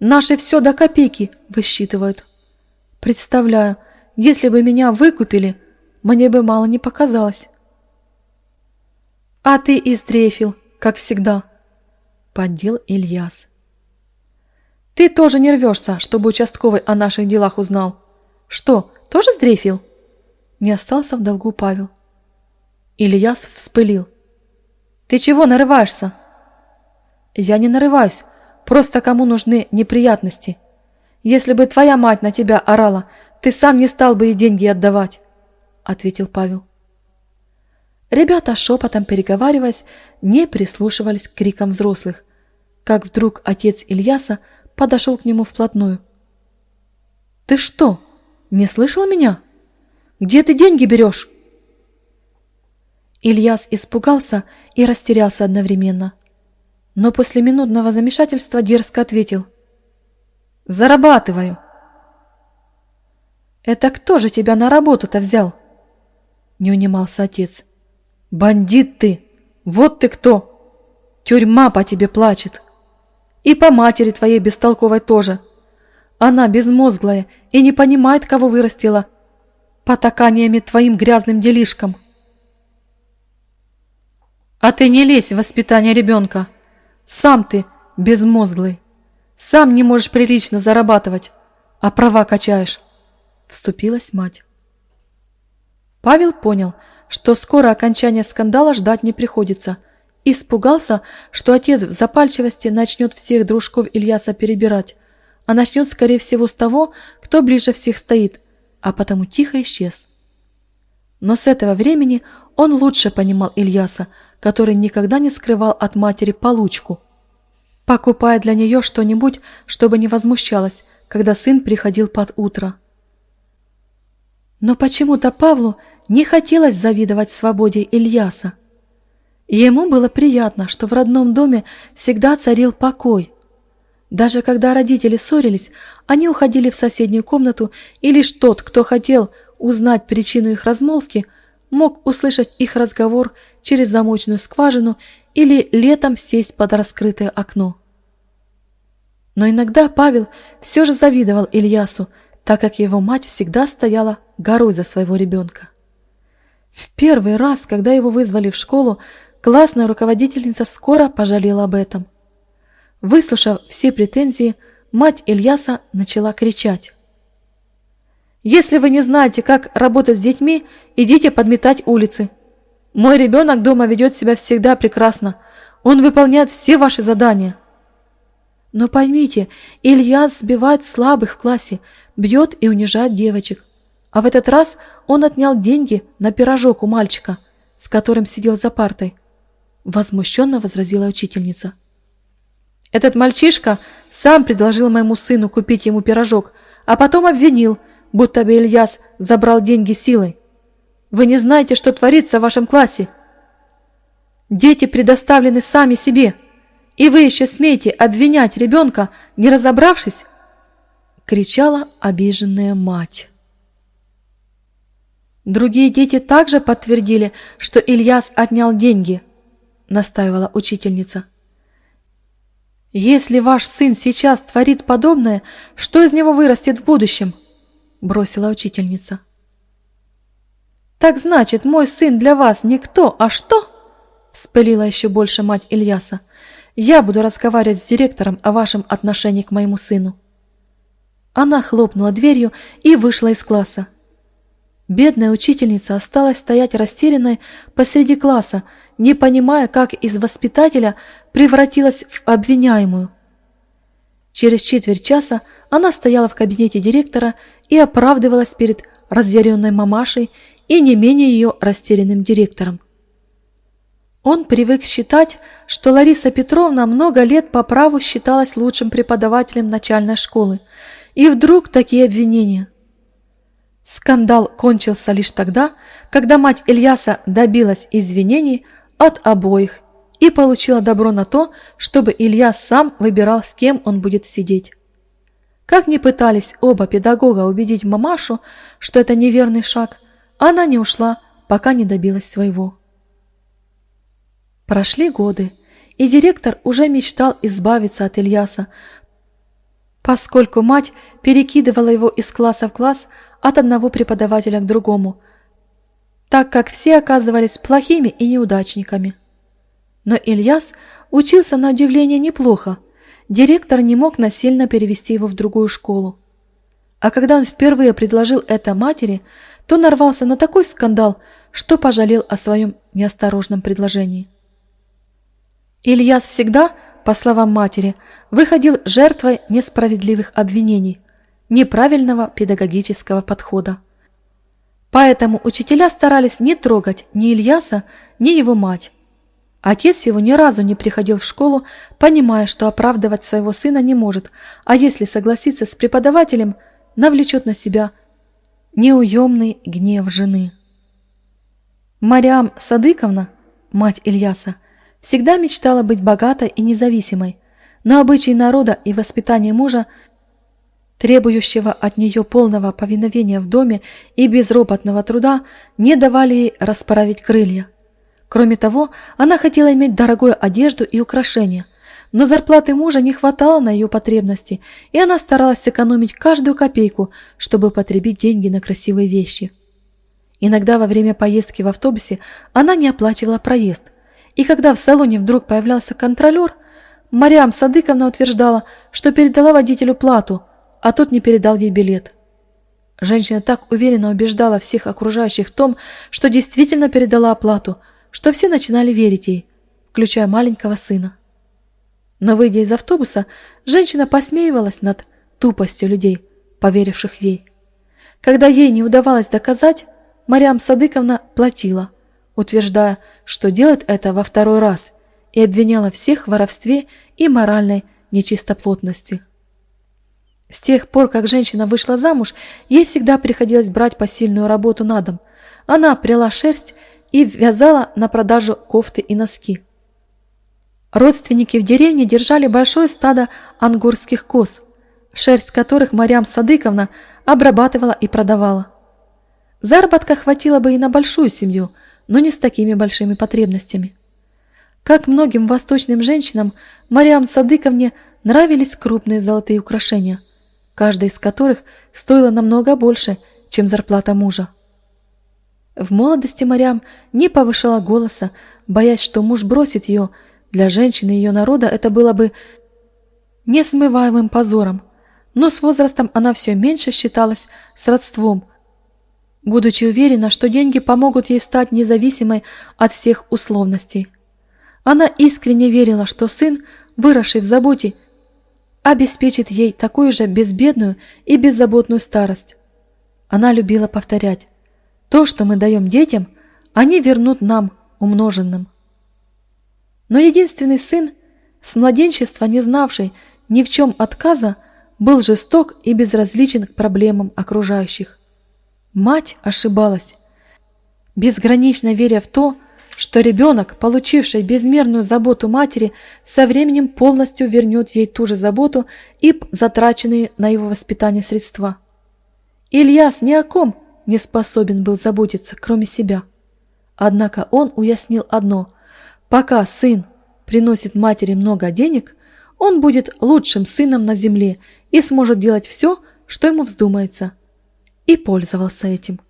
S1: «Наши все до копейки высчитывают. Представляю, если бы меня выкупили – мне бы мало не показалось. А ты издрефил, как всегда, поддел Ильяс. Ты тоже не рвешься, чтобы участковый о наших делах узнал. Что, тоже сдрефил? Не остался в долгу Павел. Ильяс вспылил. Ты чего нарываешься? Я не нарываюсь, просто кому нужны неприятности. Если бы твоя мать на тебя орала, ты сам не стал бы ей деньги отдавать ответил Павел. Ребята, шепотом переговариваясь, не прислушивались к крикам взрослых, как вдруг отец Ильяса подошел к нему вплотную. «Ты что, не слышал меня? Где ты деньги берешь?» Ильяс испугался и растерялся одновременно, но после минутного замешательства дерзко ответил. «Зарабатываю!» «Это кто же тебя на работу-то взял?» не унимался отец. «Бандит ты! Вот ты кто! Тюрьма по тебе плачет! И по матери твоей бестолковой тоже! Она безмозглая и не понимает, кого вырастила, потаканиями твоим грязным делишкам!» «А ты не лезь в воспитание ребенка! Сам ты безмозглый! Сам не можешь прилично зарабатывать, а права качаешь!» Вступилась мать. Павел понял, что скоро окончания скандала ждать не приходится. Испугался, что отец в запальчивости начнет всех дружков Ильяса перебирать, а начнет, скорее всего, с того, кто ближе всех стоит, а потому тихо исчез. Но с этого времени он лучше понимал Ильяса, который никогда не скрывал от матери получку, покупая для нее что-нибудь, чтобы не возмущалась, когда сын приходил под утро. Но почему-то Павлу не хотелось завидовать свободе Ильяса. Ему было приятно, что в родном доме всегда царил покой. Даже когда родители ссорились, они уходили в соседнюю комнату, и лишь тот, кто хотел узнать причину их размолвки, мог услышать их разговор через замочную скважину или летом сесть под раскрытое окно. Но иногда Павел все же завидовал Ильясу, так как его мать всегда стояла горой за своего ребенка. В первый раз, когда его вызвали в школу, классная руководительница скоро пожалела об этом. Выслушав все претензии, мать Ильяса начала кричать. «Если вы не знаете, как работать с детьми, идите подметать улицы. Мой ребенок дома ведет себя всегда прекрасно. Он выполняет все ваши задания». Но поймите, Ильяс сбивает слабых в классе, бьет и унижает девочек. А в этот раз он отнял деньги на пирожок у мальчика, с которым сидел за партой. Возмущенно возразила учительница. Этот мальчишка сам предложил моему сыну купить ему пирожок, а потом обвинил, будто бы Ильяс забрал деньги силой. Вы не знаете, что творится в вашем классе. Дети предоставлены сами себе, и вы еще смеете обвинять ребенка, не разобравшись? Кричала обиженная мать. Другие дети также подтвердили, что Ильяс отнял деньги, настаивала учительница. «Если ваш сын сейчас творит подобное, что из него вырастет в будущем?» – бросила учительница. «Так значит, мой сын для вас не кто, а что?» – вспылила еще больше мать Ильяса. «Я буду разговаривать с директором о вашем отношении к моему сыну». Она хлопнула дверью и вышла из класса. Бедная учительница осталась стоять растерянной посреди класса, не понимая, как из воспитателя превратилась в обвиняемую. Через четверть часа она стояла в кабинете директора и оправдывалась перед разъяренной мамашей и не менее ее растерянным директором. Он привык считать, что Лариса Петровна много лет по праву считалась лучшим преподавателем начальной школы, и вдруг такие обвинения. Скандал кончился лишь тогда, когда мать Ильяса добилась извинений от обоих и получила добро на то, чтобы Илья сам выбирал, с кем он будет сидеть. Как ни пытались оба педагога убедить мамашу, что это неверный шаг, она не ушла, пока не добилась своего. Прошли годы, и директор уже мечтал избавиться от Ильяса, поскольку мать перекидывала его из класса в класс от одного преподавателя к другому, так как все оказывались плохими и неудачниками. Но Ильяс учился на удивление неплохо. Директор не мог насильно перевести его в другую школу. А когда он впервые предложил это матери, то нарвался на такой скандал, что пожалел о своем неосторожном предложении. Ильяс всегда, по словам матери, выходил жертвой несправедливых обвинений, неправильного педагогического подхода. Поэтому учителя старались не трогать ни Ильяса, ни его мать, Отец его ни разу не приходил в школу, понимая, что оправдывать своего сына не может, а если согласиться с преподавателем, навлечет на себя неуемный гнев жены. Мариам Садыковна, мать Ильяса, всегда мечтала быть богатой и независимой, но обычаи народа и воспитание мужа, требующего от нее полного повиновения в доме и безропотного труда, не давали ей расправить крылья – Кроме того, она хотела иметь дорогую одежду и украшения, но зарплаты мужа не хватало на ее потребности, и она старалась сэкономить каждую копейку, чтобы потребить деньги на красивые вещи. Иногда во время поездки в автобусе она не оплачивала проезд, и когда в салоне вдруг появлялся контролер, Мариам Садыковна утверждала, что передала водителю плату, а тот не передал ей билет. Женщина так уверенно убеждала всех окружающих в том, что действительно передала оплату – что все начинали верить ей, включая маленького сына. Но, выйдя из автобуса, женщина посмеивалась над тупостью людей, поверивших ей. Когда ей не удавалось доказать, Мариам Садыковна платила, утверждая, что делает это во второй раз, и обвиняла всех в воровстве и моральной нечистоплотности. С тех пор, как женщина вышла замуж, ей всегда приходилось брать посильную работу на дом. Она пряла шерсть и вязала на продажу кофты и носки. Родственники в деревне держали большое стадо ангурских коз, шерсть которых Марьям Садыковна обрабатывала и продавала. Заработка хватило бы и на большую семью, но не с такими большими потребностями. Как многим восточным женщинам, Мариам Садыковне нравились крупные золотые украшения, каждая из которых стоила намного больше, чем зарплата мужа. В молодости Марям не повышала голоса, боясь, что муж бросит ее. Для женщины ее народа это было бы несмываемым позором. Но с возрастом она все меньше считалась сродством, будучи уверена, что деньги помогут ей стать независимой от всех условностей. Она искренне верила, что сын, выросший в заботе, обеспечит ей такую же безбедную и беззаботную старость. Она любила повторять, то, что мы даем детям, они вернут нам умноженным. Но единственный сын, с младенчества не знавший ни в чем отказа, был жесток и безразличен к проблемам окружающих. Мать ошибалась, безгранично веря в то, что ребенок, получивший безмерную заботу матери, со временем полностью вернет ей ту же заботу и затраченные на его воспитание средства. Ильяс ни о ком не способен был заботиться, кроме себя. Однако он уяснил одно – пока сын приносит матери много денег, он будет лучшим сыном на земле и сможет делать все, что ему вздумается. И пользовался этим.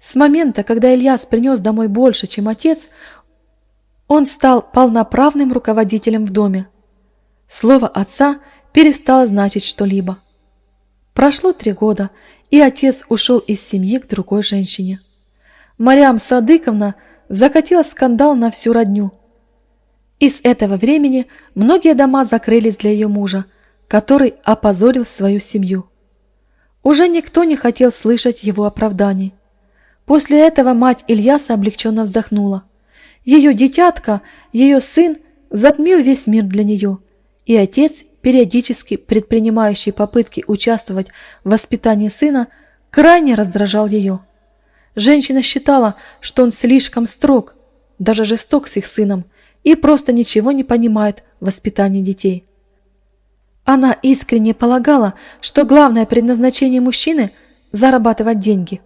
S1: С момента, когда Ильяс принес домой больше, чем отец, он стал полноправным руководителем в доме. Слово отца перестало значить что-либо. Прошло три года, и отец ушел из семьи к другой женщине. Мариам Садыковна закатила скандал на всю родню – и с этого времени многие дома закрылись для ее мужа, который опозорил свою семью. Уже никто не хотел слышать его оправданий. После этого мать Ильяса облегченно вздохнула. Ее детятка, ее сын, затмил весь мир для нее, и отец, периодически предпринимающий попытки участвовать в воспитании сына, крайне раздражал ее. Женщина считала, что он слишком строг, даже жесток с их сыном, и просто ничего не понимает в воспитании детей. Она искренне полагала, что главное предназначение мужчины – зарабатывать деньги.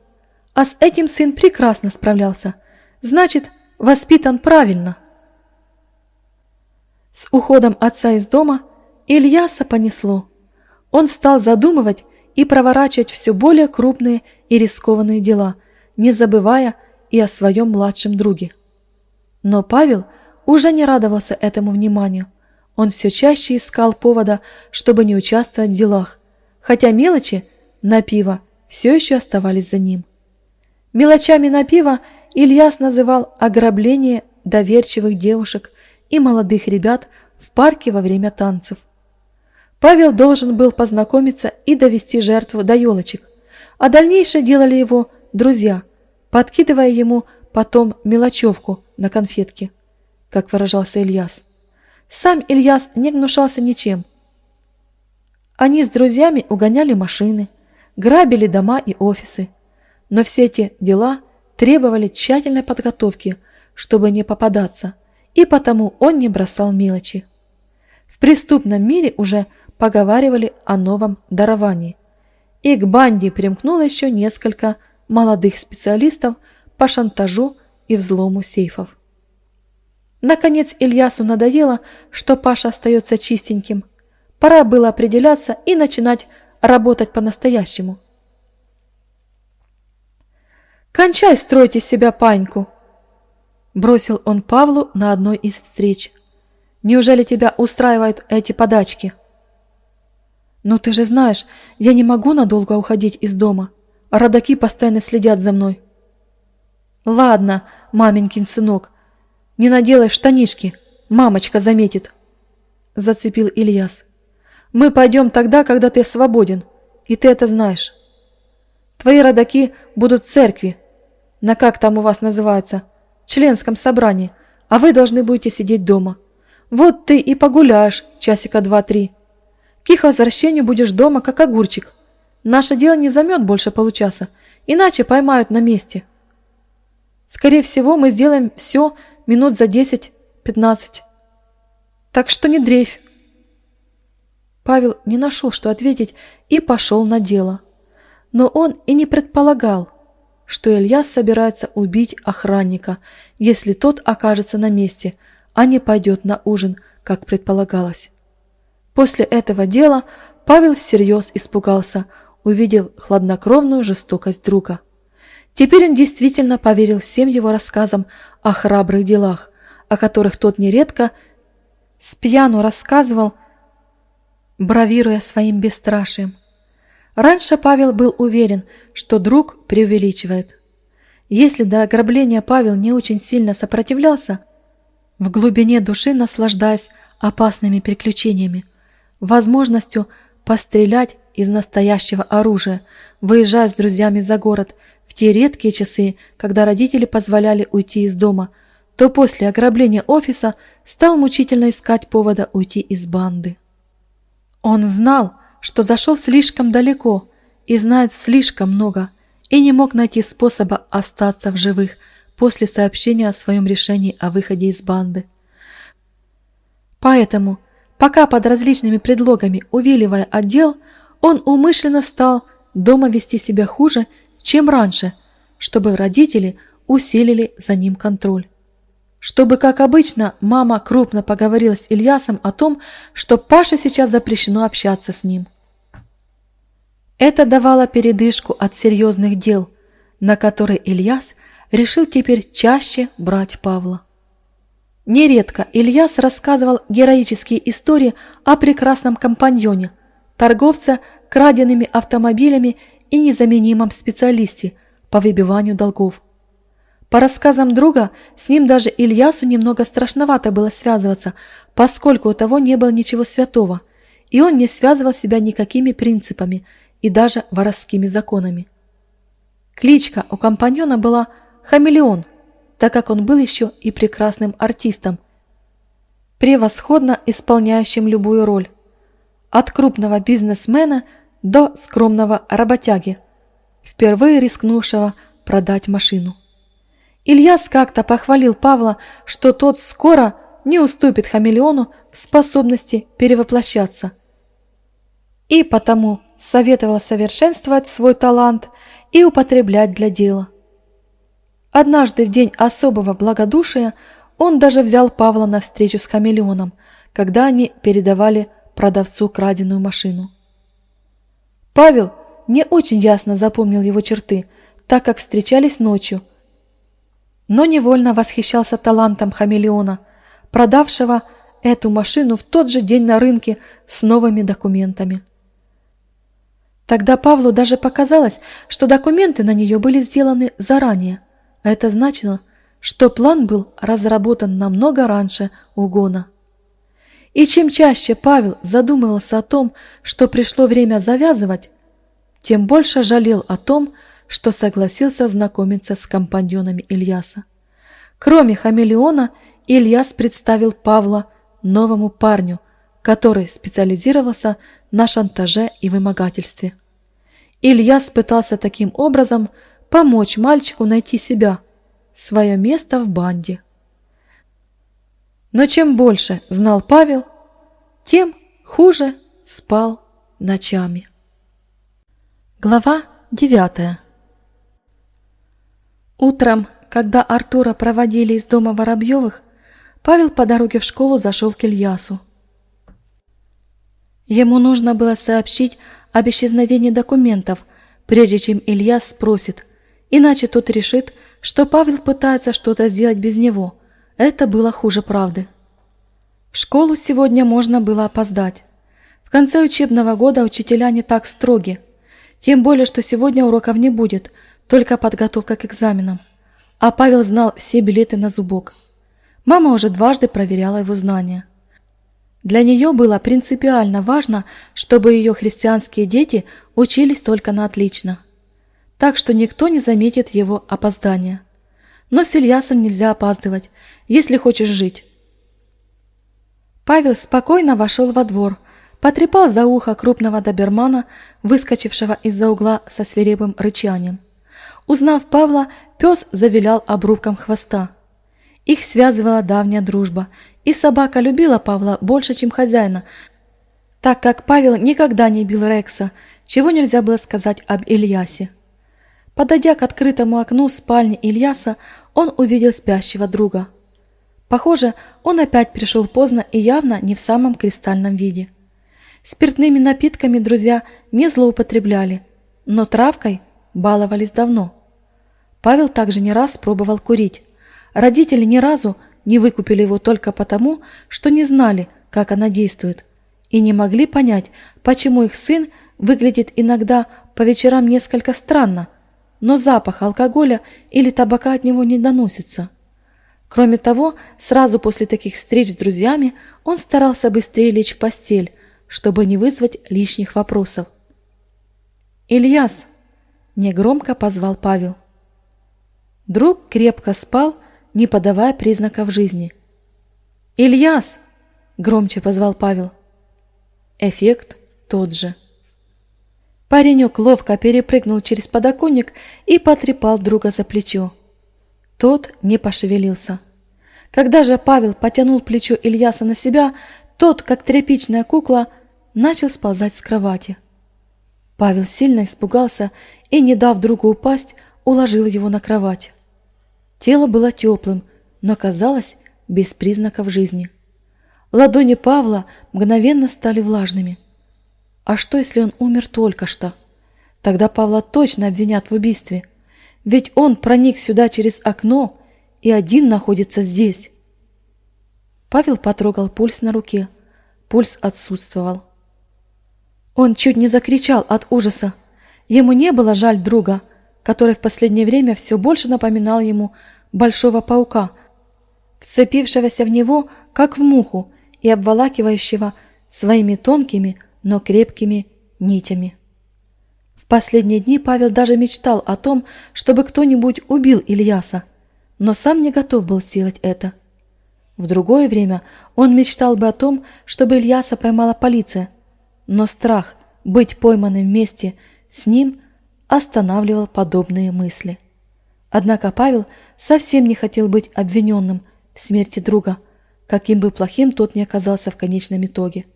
S1: А с этим сын прекрасно справлялся. Значит, воспитан правильно. С уходом отца из дома Ильяса понесло. Он стал задумывать и проворачивать все более крупные и рискованные дела, не забывая и о своем младшем друге. Но Павел – уже не радовался этому вниманию. Он все чаще искал повода, чтобы не участвовать в делах, хотя мелочи на пиво все еще оставались за ним. Мелочами на пиво Ильяс называл ограбление доверчивых девушек и молодых ребят в парке во время танцев. Павел должен был познакомиться и довести жертву до елочек, а дальнейшее делали его друзья, подкидывая ему потом мелочевку на конфетки как выражался Ильяс. Сам Ильяс не гнушался ничем. Они с друзьями угоняли машины, грабили дома и офисы. Но все эти дела требовали тщательной подготовки, чтобы не попадаться, и потому он не бросал мелочи. В преступном мире уже поговаривали о новом даровании. И к банде примкнуло еще несколько молодых специалистов по шантажу и взлому сейфов. Наконец Ильясу надоело, что Паша остается чистеньким. Пора было определяться и начинать работать по-настоящему. «Кончай строить из себя паньку!» Бросил он Павлу на одной из встреч. «Неужели тебя устраивают эти подачки?» «Ну ты же знаешь, я не могу надолго уходить из дома, родаки постоянно следят за мной». «Ладно, маменькин сынок, не наделай штанишки, мамочка заметит. Зацепил Ильяс. Мы пойдем тогда, когда ты свободен, и ты это знаешь. Твои родаки будут в церкви, на как там у вас называется, членском собрании, а вы должны будете сидеть дома. Вот ты и погуляешь часика два-три. К их возвращению будешь дома, как огурчик. Наше дело не займет больше получаса, иначе поймают на месте. Скорее всего, мы сделаем все, минут за десять-пятнадцать. Так что не дрейфь. Павел не нашел, что ответить, и пошел на дело. Но он и не предполагал, что Ильяс собирается убить охранника, если тот окажется на месте, а не пойдет на ужин, как предполагалось. После этого дела Павел всерьез испугался, увидел хладнокровную жестокость друга. Теперь он действительно поверил всем его рассказам о храбрых делах, о которых тот нередко с пьяну рассказывал, бравируя своим бесстрашием. Раньше Павел был уверен, что друг преувеличивает. Если до ограбления Павел не очень сильно сопротивлялся, в глубине души наслаждаясь опасными приключениями, возможностью пострелять из настоящего оружия, выезжая с друзьями за город в те редкие часы, когда родители позволяли уйти из дома, то после ограбления офиса стал мучительно искать повода уйти из банды. Он знал, что зашел слишком далеко и знает слишком много, и не мог найти способа остаться в живых после сообщения о своем решении о выходе из банды. Поэтому, пока под различными предлогами увиливая отдел, он умышленно стал дома вести себя хуже, чем раньше, чтобы родители усилили за ним контроль. Чтобы, как обычно, мама крупно поговорила с Ильясом о том, что Паше сейчас запрещено общаться с ним. Это давало передышку от серьезных дел, на которые Ильяс решил теперь чаще брать Павла. Нередко Ильяс рассказывал героические истории о прекрасном компаньоне, торговце краденными автомобилями и незаменимом специалисте по выбиванию долгов. По рассказам друга, с ним даже Ильясу немного страшновато было связываться, поскольку у того не было ничего святого, и он не связывал себя никакими принципами – и даже воровскими законами. Кличка у компаньона была «Хамелеон», так как он был еще и прекрасным артистом, превосходно исполняющим любую роль, от крупного бизнесмена до скромного работяги, впервые рискнувшего продать машину. Ильяс как-то похвалил Павла, что тот скоро не уступит хамелеону в способности перевоплощаться. И потому советовала совершенствовать свой талант и употреблять для дела. Однажды в день особого благодушия он даже взял Павла на встречу с хамелеоном, когда они передавали продавцу краденую машину. Павел не очень ясно запомнил его черты, так как встречались ночью, но невольно восхищался талантом хамелеона, продавшего эту машину в тот же день на рынке с новыми документами. Тогда Павлу даже показалось, что документы на нее были сделаны заранее, это значило, что план был разработан намного раньше угона. И чем чаще Павел задумывался о том, что пришло время завязывать, тем больше жалел о том, что согласился знакомиться с компаньонами Ильяса. Кроме хамелеона, Ильяс представил Павла новому парню, который специализировался на шантаже и вымогательстве. Ильяс пытался таким образом помочь мальчику найти себя, свое место в банде. Но чем больше знал Павел, тем хуже спал ночами. Глава девятая Утром, когда Артура проводили из дома Воробьевых, Павел по дороге в школу зашел к Ильясу. Ему нужно было сообщить об исчезновении документов, прежде чем Илья спросит, иначе тот решит, что Павел пытается что-то сделать без него. Это было хуже правды. В школу сегодня можно было опоздать. В конце учебного года учителя не так строги. Тем более, что сегодня уроков не будет, только подготовка к экзаменам. А Павел знал все билеты на зубок. Мама уже дважды проверяла его знания. Для нее было принципиально важно, чтобы ее христианские дети учились только на отлично. Так что никто не заметит его опоздания. Но с Ильясом нельзя опаздывать, если хочешь жить. Павел спокойно вошел во двор, потрепал за ухо крупного добермана, выскочившего из-за угла со свирепым рычанием. Узнав Павла, пес завилял обрубком хвоста. Их связывала давняя дружба, и собака любила Павла больше, чем хозяина, так как Павел никогда не бил Рекса, чего нельзя было сказать об Ильясе. Подойдя к открытому окну спальни Ильяса, он увидел спящего друга. Похоже, он опять пришел поздно и явно не в самом кристальном виде. Спиртными напитками друзья не злоупотребляли, но травкой баловались давно. Павел также не раз пробовал курить. Родители ни разу не выкупили его только потому, что не знали, как она действует, и не могли понять, почему их сын выглядит иногда по вечерам несколько странно, но запах алкоголя или табака от него не доносится. Кроме того, сразу после таких встреч с друзьями он старался быстрее лечь в постель, чтобы не вызвать лишних вопросов. «Ильяс!» – негромко позвал Павел. Друг крепко спал, не подавая признаков жизни. «Ильяс!» – громче позвал Павел. Эффект тот же. Паренек ловко перепрыгнул через подоконник и потрепал друга за плечо. Тот не пошевелился. Когда же Павел потянул плечо Ильяса на себя, тот, как тряпичная кукла, начал сползать с кровати. Павел сильно испугался и, не дав другу упасть, уложил его на кровать. Тело было теплым, но казалось без признаков жизни. Ладони Павла мгновенно стали влажными. А что, если он умер только что? Тогда Павла точно обвинят в убийстве. Ведь он проник сюда через окно и один находится здесь. Павел потрогал пульс на руке. Пульс отсутствовал. Он чуть не закричал от ужаса. Ему не было жаль друга, который в последнее время все больше напоминал ему большого паука, вцепившегося в него, как в муху, и обволакивающего своими тонкими, но крепкими нитями. В последние дни Павел даже мечтал о том, чтобы кто-нибудь убил Ильяса, но сам не готов был сделать это. В другое время он мечтал бы о том, чтобы Ильяса поймала полиция, но страх быть пойманным вместе с ним останавливал подобные мысли. Однако Павел совсем не хотел быть обвиненным в смерти друга, каким бы плохим тот ни оказался в конечном итоге.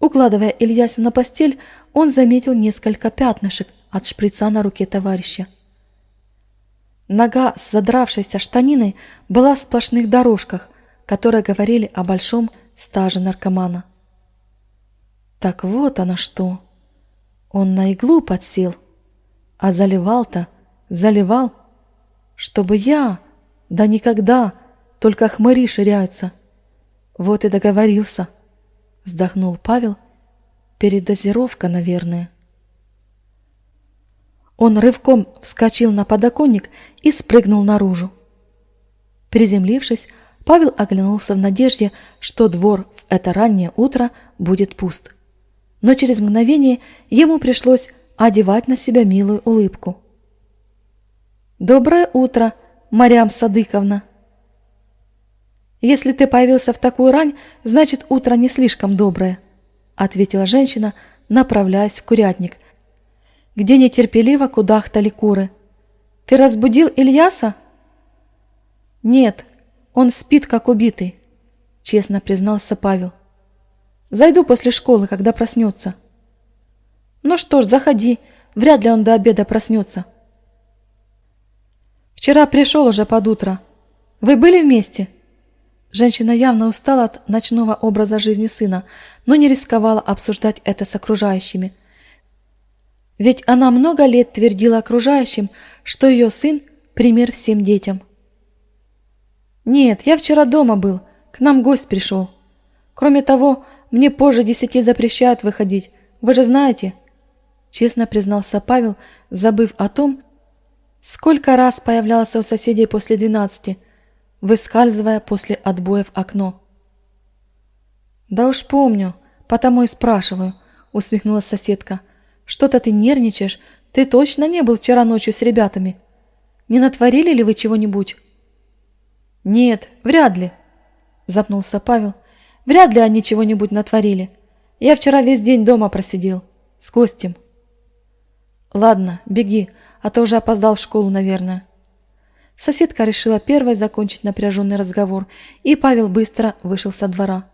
S1: Укладывая Ильяса на постель, он заметил несколько пятнышек от шприца на руке товарища. Нога с задравшейся штаниной была в сплошных дорожках, которые говорили о большом стаже наркомана. Так вот оно что. Он на иглу подсел, а заливал-то, заливал, чтобы я, да никогда, только хмыри ширяются. Вот и договорился, вздохнул Павел. Передозировка, наверное. Он рывком вскочил на подоконник и спрыгнул наружу. Приземлившись, Павел оглянулся в надежде, что двор в это раннее утро будет пуст. Но через мгновение ему пришлось одевать на себя милую улыбку. «Доброе утро, Марьям Садыковна!» «Если ты появился в такую рань, значит, утро не слишком доброе», ответила женщина, направляясь в курятник, где нетерпеливо кудахтали куры. «Ты разбудил Ильяса?» «Нет, он спит, как убитый», честно признался Павел. «Зайду после школы, когда проснется». «Ну что ж, заходи, вряд ли он до обеда проснется». «Вчера пришел уже под утро. Вы были вместе?» Женщина явно устала от ночного образа жизни сына, но не рисковала обсуждать это с окружающими. Ведь она много лет твердила окружающим, что ее сын – пример всем детям. «Нет, я вчера дома был, к нам гость пришел. Кроме того, мне позже десяти запрещают выходить, вы же знаете?» Честно признался Павел, забыв о том, сколько раз появлялся у соседей после двенадцати – выскальзывая после отбоя в окно. «Да уж помню, потому и спрашиваю», — усмехнулась соседка. «Что-то ты нервничаешь, ты точно не был вчера ночью с ребятами? Не натворили ли вы чего-нибудь?» «Нет, вряд ли», — запнулся Павел. «Вряд ли они чего-нибудь натворили. Я вчера весь день дома просидел. С гостем». «Ладно, беги, а то уже опоздал в школу, наверное». Соседка решила первой закончить напряженный разговор, и Павел быстро вышел со двора.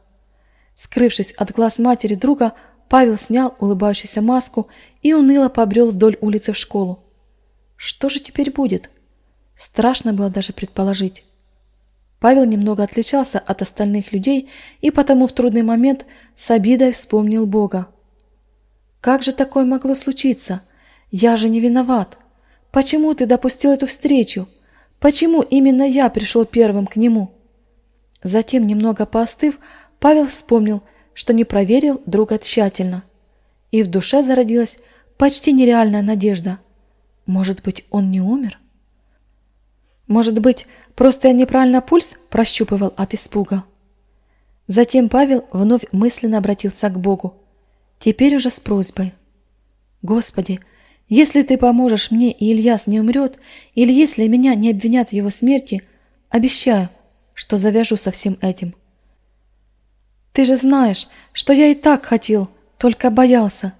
S1: Скрывшись от глаз матери друга, Павел снял улыбающуюся маску и уныло побрел вдоль улицы в школу. Что же теперь будет? Страшно было даже предположить. Павел немного отличался от остальных людей и потому в трудный момент с обидой вспомнил Бога. Как же такое могло случиться? Я же не виноват. Почему ты допустил эту встречу? Почему именно я пришел первым к нему?» Затем, немного поостыв, Павел вспомнил, что не проверил друга тщательно. И в душе зародилась почти нереальная надежда. Может быть, он не умер? Может быть, просто я неправильно пульс прощупывал от испуга? Затем Павел вновь мысленно обратился к Богу, теперь уже с просьбой. «Господи, если Ты поможешь мне и Ильяс не умрет, или если меня не обвинят в его смерти, обещаю, что завяжу со всем этим». Ты же знаешь, что я и так хотел, только боялся.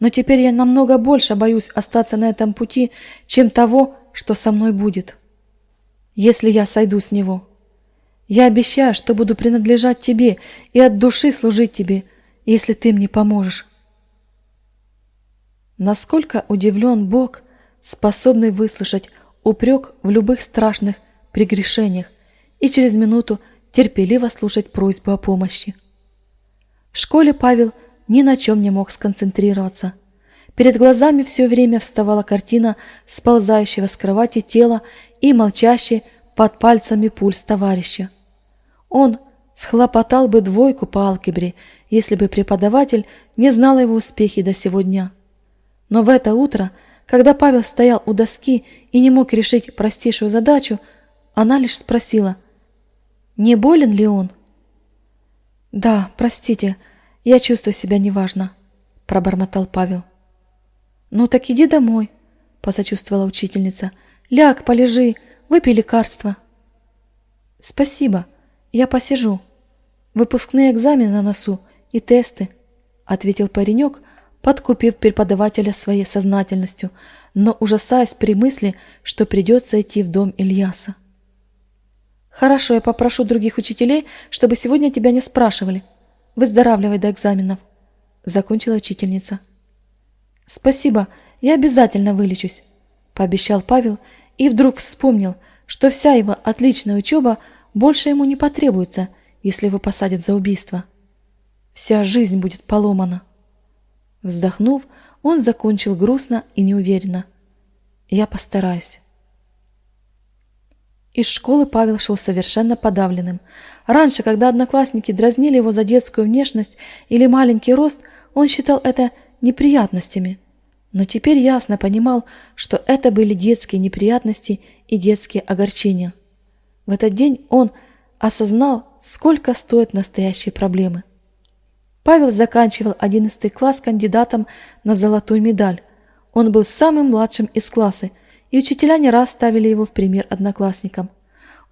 S1: Но теперь я намного больше боюсь остаться на этом пути, чем того, что со мной будет. Если я сойду с него. Я обещаю, что буду принадлежать тебе и от души служить тебе, если ты мне поможешь. Насколько удивлен Бог, способный выслушать упрек в любых страшных прегрешениях и через минуту терпеливо слушать просьбу о помощи. В школе Павел ни на чем не мог сконцентрироваться. Перед глазами все время вставала картина сползающего с кровати тела и молчащий под пальцами пульс товарища. Он схлопотал бы двойку по алгебре, если бы преподаватель не знал его успехи до сего дня. Но в это утро, когда Павел стоял у доски и не мог решить простейшую задачу, она лишь спросила, не болен ли он? «Да, простите, я чувствую себя неважно», – пробормотал Павел. «Ну так иди домой», – посочувствовала учительница. «Ляг, полежи, выпей лекарство». «Спасибо, я посижу. Выпускные экзамены на носу и тесты», – ответил паренек, подкупив преподавателя своей сознательностью, но ужасаясь при мысли, что придется идти в дом Ильяса. Хорошо, я попрошу других учителей, чтобы сегодня тебя не спрашивали. Выздоравливай до экзаменов. Закончила учительница. Спасибо, я обязательно вылечусь, пообещал Павел и вдруг вспомнил, что вся его отличная учеба больше ему не потребуется, если его посадят за убийство. Вся жизнь будет поломана. Вздохнув, он закончил грустно и неуверенно. Я постараюсь. Из школы Павел шел совершенно подавленным. Раньше, когда одноклассники дразнили его за детскую внешность или маленький рост, он считал это неприятностями. Но теперь ясно понимал, что это были детские неприятности и детские огорчения. В этот день он осознал, сколько стоят настоящие проблемы. Павел заканчивал 11 класс кандидатом на золотую медаль. Он был самым младшим из класса – и учителя не раз ставили его в пример одноклассникам.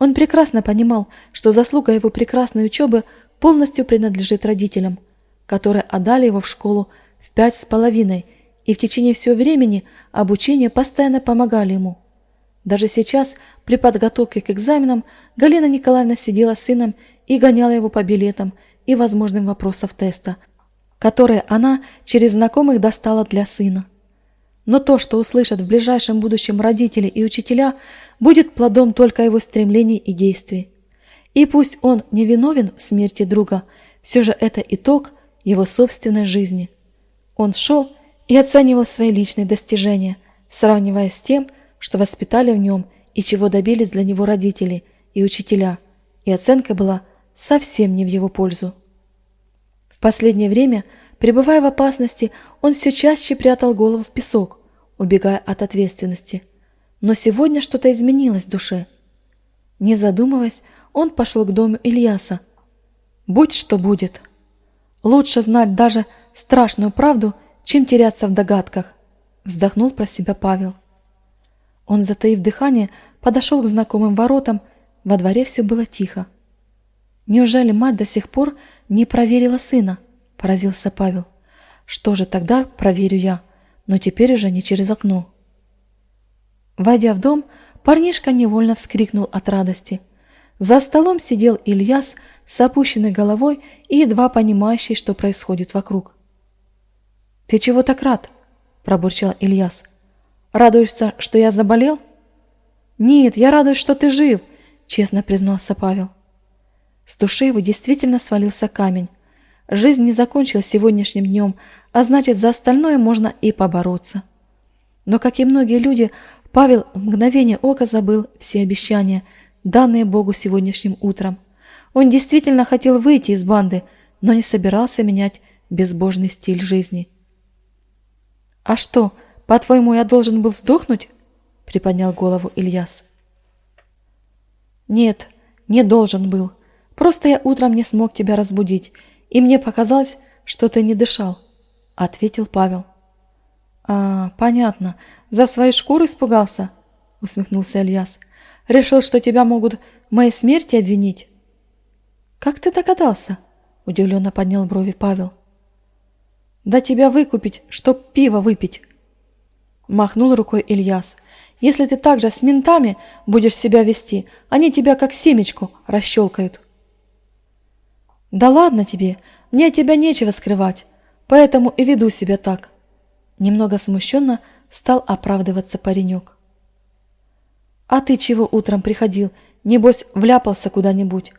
S1: Он прекрасно понимал, что заслуга его прекрасной учебы полностью принадлежит родителям, которые отдали его в школу в пять с половиной и в течение всего времени обучения постоянно помогали ему. Даже сейчас, при подготовке к экзаменам, Галина Николаевна сидела с сыном и гоняла его по билетам и возможным вопросам теста, которые она через знакомых достала для сына. Но то, что услышат в ближайшем будущем родители и учителя, будет плодом только его стремлений и действий. И пусть он не виновен в смерти друга, все же это итог его собственной жизни. Он шел и оценивал свои личные достижения, сравнивая с тем, что воспитали в нем и чего добились для него родители и учителя, и оценка была совсем не в его пользу. В последнее время – Пребывая в опасности, он все чаще прятал голову в песок, убегая от ответственности. Но сегодня что-то изменилось в душе. Не задумываясь, он пошел к дому Ильяса. Будь что будет. Лучше знать даже страшную правду, чем теряться в догадках, вздохнул про себя Павел. Он, затаив дыхание, подошел к знакомым воротам, во дворе все было тихо. Неужели мать до сих пор не проверила сына? поразился Павел. Что же тогда проверю я, но теперь уже не через окно. Войдя в дом, парнишка невольно вскрикнул от радости. За столом сидел Ильяс с опущенной головой и едва понимающий, что происходит вокруг. «Ты чего так рад?» – пробурчал Ильяс. «Радуешься, что я заболел?» «Нет, я радуюсь, что ты жив», – честно признался Павел. С души его действительно свалился камень. Жизнь не закончилась сегодняшним днем, а значит, за остальное можно и побороться. Но, как и многие люди, Павел в мгновение ока забыл все обещания, данные Богу сегодняшним утром. Он действительно хотел выйти из банды, но не собирался менять безбожный стиль жизни. «А что, по-твоему, я должен был сдохнуть?» — приподнял голову Ильяс. «Нет, не должен был. Просто я утром не смог тебя разбудить, и мне показалось, что ты не дышал», — ответил Павел. «А, понятно. За свою шкуру испугался?» — усмехнулся Ильяс. «Решил, что тебя могут в моей смерти обвинить?» «Как ты догадался?» — удивленно поднял брови Павел. «Да тебя выкупить, чтоб пиво выпить!» Махнул рукой Ильяс. «Если ты так же с ментами будешь себя вести, они тебя как семечку расщелкают». «Да ладно тебе, мне от тебя нечего скрывать, поэтому и веду себя так». Немного смущенно стал оправдываться паренек. «А ты чего утром приходил? Небось, вляпался куда-нибудь?»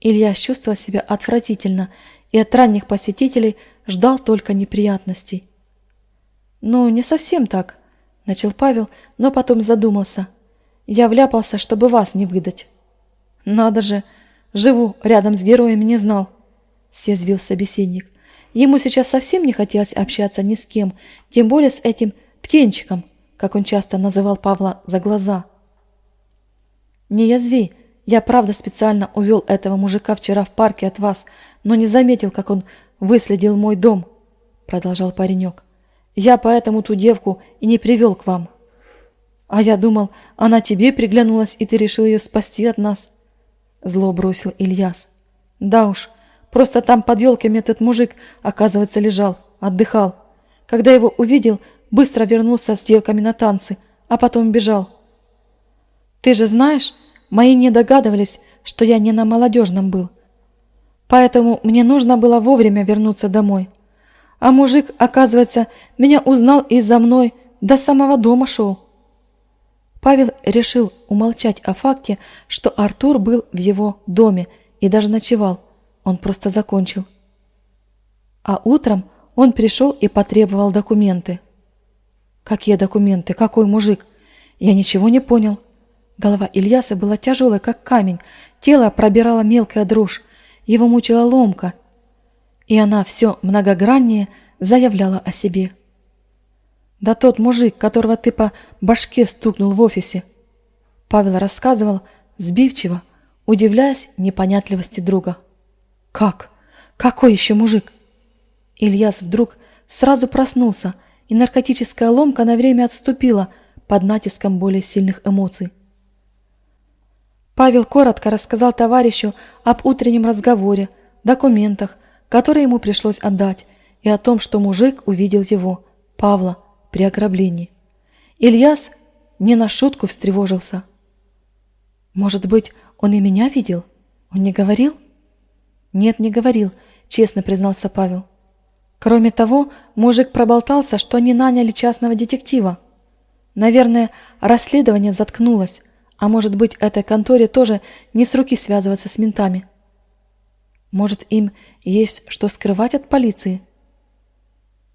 S1: Илья чувствовал себя отвратительно и от ранних посетителей ждал только неприятностей. «Ну, не совсем так», — начал Павел, но потом задумался. «Я вляпался, чтобы вас не выдать». «Надо же, живу рядом с героем не знал», — съязвил собеседник. Ему сейчас совсем не хотелось общаться ни с кем, тем более с этим птенчиком, как он часто называл Павла за глаза. «Не язви, я правда специально увел этого мужика вчера в парке от вас, но не заметил, как он выследил мой дом», — продолжал паренек. «Я поэтому ту девку и не привел к вам». «А я думал, она тебе приглянулась, и ты решил ее спасти от нас», — зло бросил Ильяс. «Да уж, Просто там под елками этот мужик, оказывается, лежал, отдыхал. Когда его увидел, быстро вернулся с девками на танцы, а потом бежал. Ты же знаешь, мои не догадывались, что я не на молодежном был. Поэтому мне нужно было вовремя вернуться домой. А мужик, оказывается, меня узнал и за мной до самого дома шел. Павел решил умолчать о факте, что Артур был в его доме и даже ночевал. Он просто закончил. А утром он пришел и потребовал документы. Какие документы? Какой мужик? Я ничего не понял. Голова Ильяса была тяжелая, как камень. Тело пробирала мелкая дрожь. Его мучила ломка. И она все многограннее заявляла о себе. «Да тот мужик, которого ты по башке стукнул в офисе!» Павел рассказывал сбивчиво, удивляясь непонятливости друга. Как? Какой еще мужик? Ильяс вдруг сразу проснулся, и наркотическая ломка на время отступила под натиском более сильных эмоций. Павел коротко рассказал товарищу об утреннем разговоре, документах, которые ему пришлось отдать, и о том, что мужик увидел его, Павла, при ограблении. Ильяс не на шутку встревожился. «Может быть, он и меня видел? Он не говорил?» «Нет, не говорил», — честно признался Павел. Кроме того, мужик проболтался, что они наняли частного детектива. Наверное, расследование заткнулось, а может быть, этой конторе тоже не с руки связываться с ментами. Может, им есть что скрывать от полиции?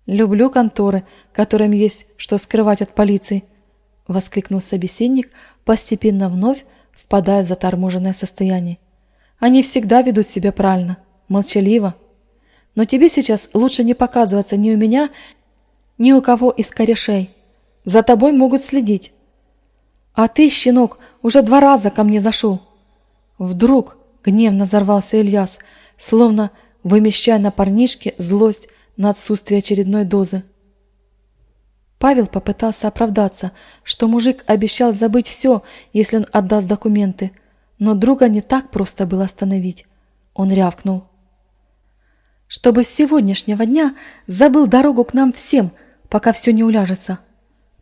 S1: «Люблю конторы, которым есть что скрывать от полиции», — воскликнул собеседник, постепенно вновь впадая в заторможенное состояние. Они всегда ведут себя правильно, молчаливо. Но тебе сейчас лучше не показываться ни у меня, ни у кого из корешей. За тобой могут следить. А ты, щенок, уже два раза ко мне зашел. Вдруг гневно взорвался Ильяс, словно вымещая на парнишке злость на отсутствие очередной дозы. Павел попытался оправдаться, что мужик обещал забыть все, если он отдаст документы, но друга не так просто было остановить. Он рявкнул. «Чтобы с сегодняшнего дня забыл дорогу к нам всем, пока все не уляжется.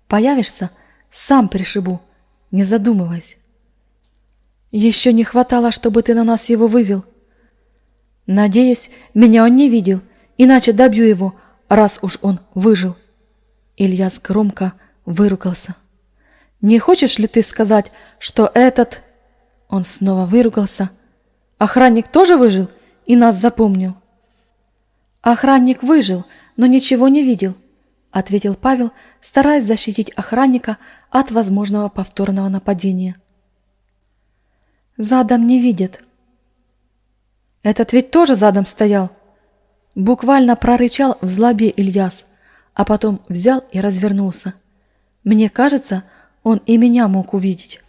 S1: Появишься, сам пришибу, не задумываясь. Еще не хватало, чтобы ты на нас его вывел. Надеюсь, меня он не видел, иначе добью его, раз уж он выжил». Ильяс громко выругался. «Не хочешь ли ты сказать, что этот...» Он снова выругался. Охранник тоже выжил и нас запомнил. Охранник выжил, но ничего не видел. — ответил Павел, стараясь защитить охранника от возможного повторного нападения. «Задом не видит». «Этот ведь тоже задом стоял!» Буквально прорычал в злобе Ильяс, а потом взял и развернулся. Мне кажется, он и меня мог увидеть.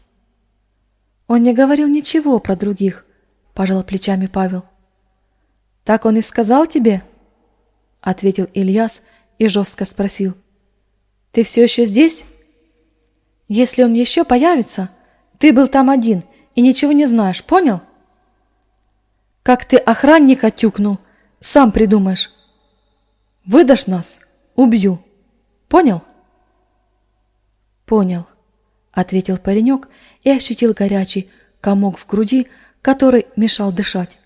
S1: Он не говорил ничего про других, пожал плечами Павел. Так он и сказал тебе? Ответил Ильяс и жестко спросил. Ты все еще здесь? Если он еще появится, ты был там один и ничего не знаешь, понял? Как ты охранника тюкнул, сам придумаешь. Выдашь нас, убью. Понял? Понял, ответил паренек и ощутил горячий комок в груди, который мешал дышать.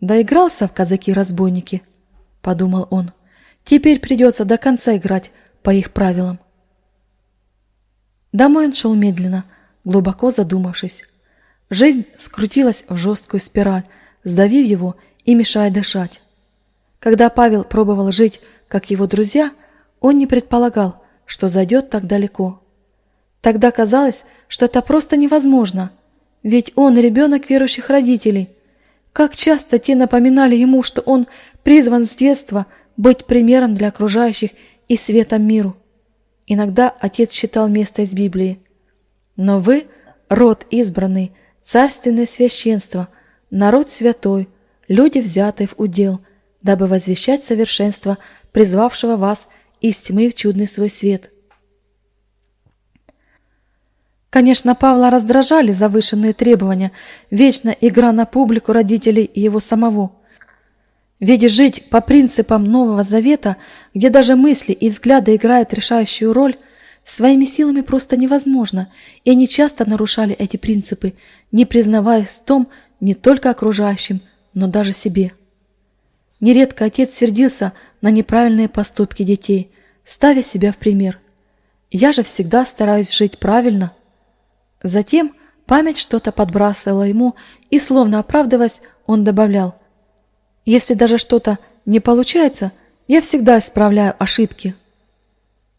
S1: Доигрался в казаки-разбойники, подумал он. Теперь придется до конца играть по их правилам. Домой он шел медленно, глубоко задумавшись. Жизнь скрутилась в жесткую спираль, сдавив его и мешая дышать. Когда Павел пробовал жить, как его друзья, он не предполагал, что зайдет так далеко. Тогда казалось, что это просто невозможно, ведь он ребенок верующих родителей. Как часто те напоминали ему, что он призван с детства быть примером для окружающих и светом миру. Иногда отец читал место из Библии. «Но вы – род избранный, царственное священство, народ святой, люди, взятые в удел, дабы возвещать совершенство призвавшего вас из тьмы в чудный свой свет. Конечно, Павла раздражали завышенные требования, вечно игра на публику родителей и его самого. Ведь жить по принципам Нового Завета, где даже мысли и взгляды играют решающую роль, своими силами просто невозможно, и они часто нарушали эти принципы, не признаваясь в том не только окружающим, но даже себе. Нередко отец сердился на неправильные поступки детей, ставя себя в пример. Я же всегда стараюсь жить правильно. Затем память что-то подбрасывала ему, и, словно оправдываясь, он добавлял, «Если даже что-то не получается, я всегда исправляю ошибки».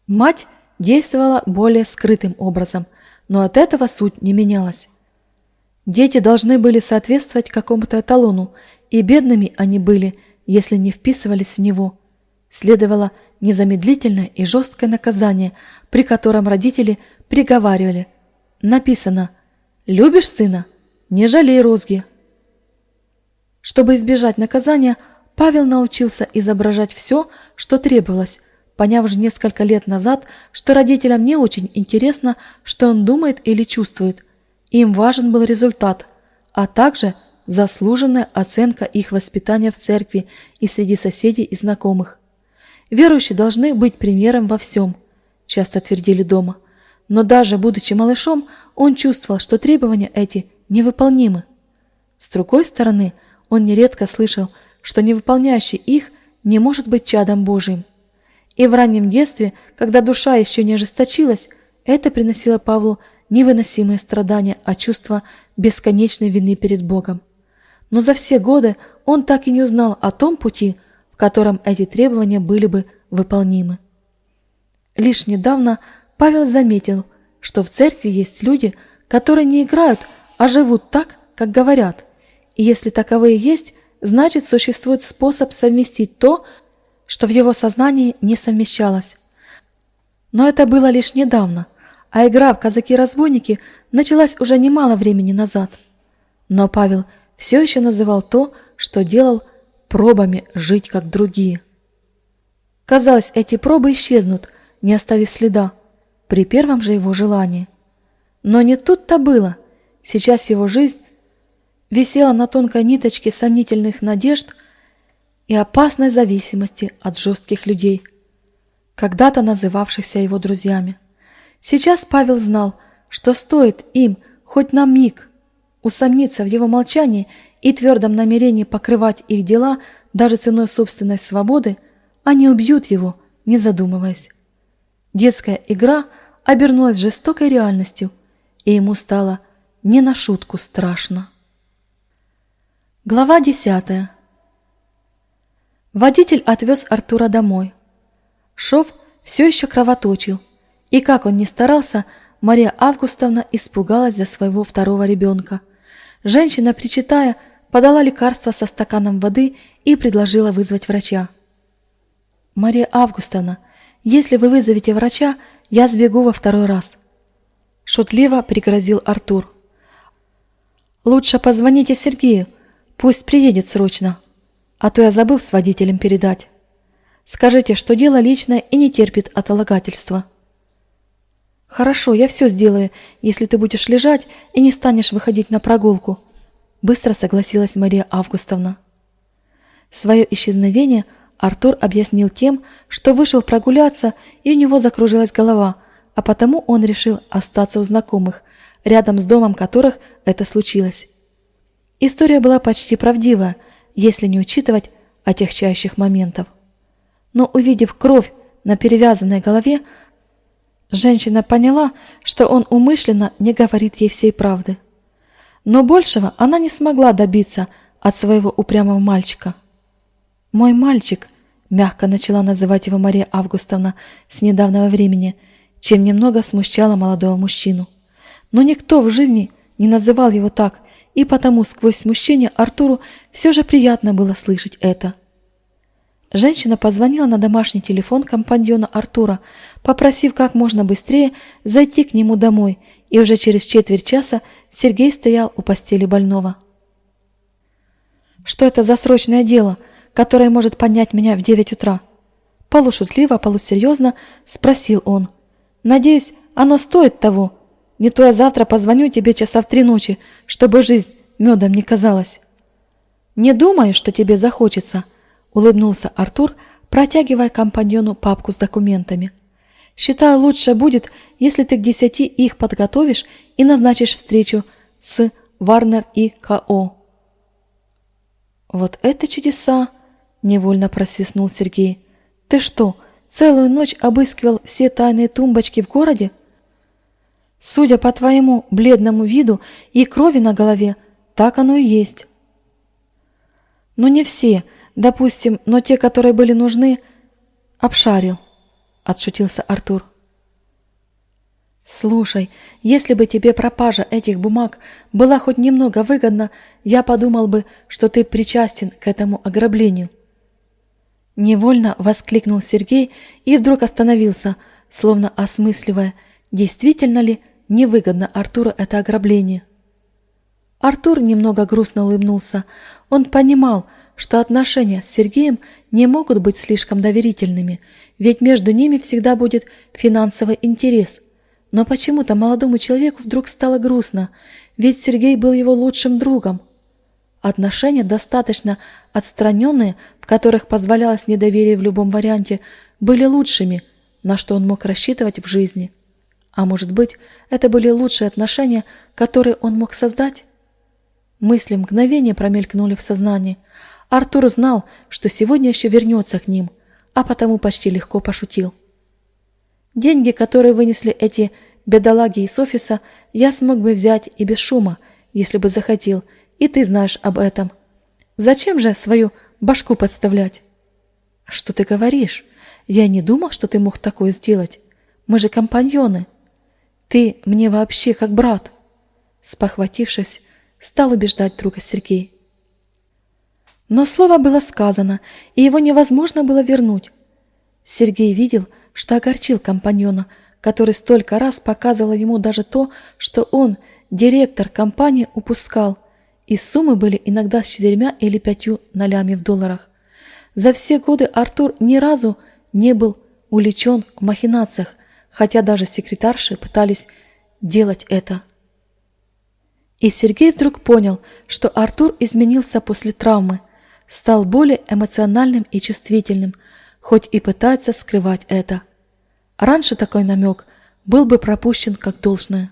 S1: Мать действовала более скрытым образом, но от этого суть не менялась. Дети должны были соответствовать какому-то эталону, и бедными они были, если не вписывались в него. Следовало незамедлительное и жесткое наказание, при котором родители приговаривали. Написано «Любишь сына? Не жалей розги». Чтобы избежать наказания, Павел научился изображать все, что требовалось, поняв же несколько лет назад, что родителям не очень интересно, что он думает или чувствует. Им важен был результат, а также – заслуженная оценка их воспитания в церкви и среди соседей и знакомых. Верующие должны быть примером во всем, часто твердили дома. Но даже будучи малышом, он чувствовал, что требования эти невыполнимы. С другой стороны, он нередко слышал, что невыполняющий их не может быть чадом Божиим. И в раннем детстве, когда душа еще не ожесточилась, это приносило Павлу невыносимые страдания, а чувство бесконечной вины перед Богом но за все годы он так и не узнал о том пути, в котором эти требования были бы выполнимы. Лишь недавно Павел заметил, что в церкви есть люди, которые не играют, а живут так, как говорят. И если таковые есть, значит существует способ совместить то, что в его сознании не совмещалось. Но это было лишь недавно, а игра в казаки-разбойники началась уже немало времени назад. Но Павел все еще называл то, что делал, пробами жить как другие. Казалось, эти пробы исчезнут, не оставив следа, при первом же его желании. Но не тут-то было. Сейчас его жизнь висела на тонкой ниточке сомнительных надежд и опасной зависимости от жестких людей, когда-то называвшихся его друзьями. Сейчас Павел знал, что стоит им хоть на миг усомниться в его молчании и твердом намерении покрывать их дела даже ценой собственной свободы, они убьют его, не задумываясь. Детская игра обернулась жестокой реальностью, и ему стало не на шутку страшно. Глава десятая. Водитель отвез Артура домой. Шов все еще кровоточил, и как он ни старался, Мария Августовна испугалась за своего второго ребенка. Женщина, причитая, подала лекарство со стаканом воды и предложила вызвать врача. «Мария Августовна, если вы вызовете врача, я сбегу во второй раз», – шутливо пригрозил Артур. «Лучше позвоните Сергею, пусть приедет срочно, а то я забыл с водителем передать. Скажите, что дело личное и не терпит отлагательства». «Хорошо, я все сделаю, если ты будешь лежать и не станешь выходить на прогулку», – быстро согласилась Мария Августовна. Свое исчезновение Артур объяснил тем, что вышел прогуляться, и у него закружилась голова, а потому он решил остаться у знакомых, рядом с домом которых это случилось. История была почти правдивая, если не учитывать отягчающих моментов. Но увидев кровь на перевязанной голове, Женщина поняла, что он умышленно не говорит ей всей правды. Но большего она не смогла добиться от своего упрямого мальчика. «Мой мальчик», — мягко начала называть его Мария Августовна с недавнего времени, чем немного смущала молодого мужчину. Но никто в жизни не называл его так, и потому сквозь смущение Артуру все же приятно было слышать это. Женщина позвонила на домашний телефон компаньона Артура, попросив как можно быстрее зайти к нему домой, и уже через четверть часа Сергей стоял у постели больного. «Что это за срочное дело, которое может поднять меня в девять утра?» Полушутливо, полусерьезно спросил он. «Надеюсь, оно стоит того. Не то я завтра позвоню тебе часа в три ночи, чтобы жизнь медом не казалась. Не думаю, что тебе захочется» улыбнулся Артур, протягивая компаньону папку с документами. Считаю, лучше будет, если ты к десяти их подготовишь и назначишь встречу с Варнер и К.О. Вот это чудеса, невольно просвистнул Сергей. Ты что, целую ночь обыскивал все тайные тумбочки в городе? Судя по твоему бледному виду и крови на голове, так оно и есть. Но не все, Допустим, но те, которые были нужны, обшарил, отшутился Артур. Слушай, если бы тебе пропажа этих бумаг была хоть немного выгодна, я подумал бы, что ты причастен к этому ограблению. Невольно воскликнул Сергей и вдруг остановился, словно осмысливая, действительно ли невыгодно Артуру это ограбление. Артур немного грустно улыбнулся. Он понимал, что отношения с Сергеем не могут быть слишком доверительными, ведь между ними всегда будет финансовый интерес. Но почему-то молодому человеку вдруг стало грустно, ведь Сергей был его лучшим другом. Отношения достаточно отстраненные, в которых позволялось недоверие в любом варианте, были лучшими, на что он мог рассчитывать в жизни. А может быть, это были лучшие отношения, которые он мог создать? Мысли мгновения промелькнули в сознании, Артур знал, что сегодня еще вернется к ним, а потому почти легко пошутил. Деньги, которые вынесли эти бедолаги из офиса, я смог бы взять и без шума, если бы захотел, и ты знаешь об этом. Зачем же свою башку подставлять? Что ты говоришь? Я не думал, что ты мог такое сделать. Мы же компаньоны. Ты мне вообще как брат. Спохватившись, стал убеждать друга Сергей. Но слово было сказано, и его невозможно было вернуть. Сергей видел, что огорчил компаньона, который столько раз показывал ему даже то, что он, директор компании, упускал, и суммы были иногда с четырьмя или пятью нолями в долларах. За все годы Артур ни разу не был увлечен в махинациях, хотя даже секретарши пытались делать это. И Сергей вдруг понял, что Артур изменился после травмы, стал более эмоциональным и чувствительным, хоть и пытается скрывать это. Раньше такой намек был бы пропущен как должное.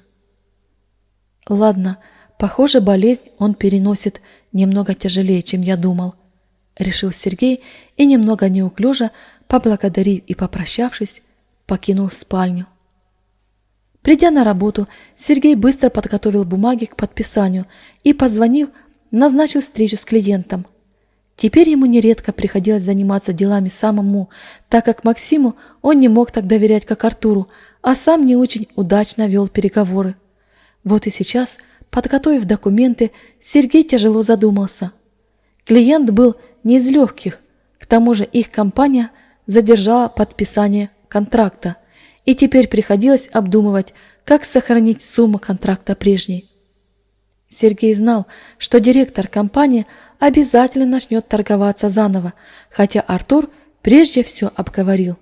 S1: Ладно, похоже, болезнь он переносит немного тяжелее, чем я думал, решил Сергей и немного неуклюже, поблагодарив и попрощавшись, покинул спальню. Придя на работу, Сергей быстро подготовил бумаги к подписанию и, позвонив, назначил встречу с клиентом – Теперь ему нередко приходилось заниматься делами самому, так как Максиму он не мог так доверять, как Артуру, а сам не очень удачно вел переговоры. Вот и сейчас, подготовив документы, Сергей тяжело задумался. Клиент был не из легких, к тому же их компания задержала подписание контракта, и теперь приходилось обдумывать, как сохранить сумму контракта прежней. Сергей знал, что директор компании обязательно начнет торговаться заново, хотя Артур прежде все обговорил.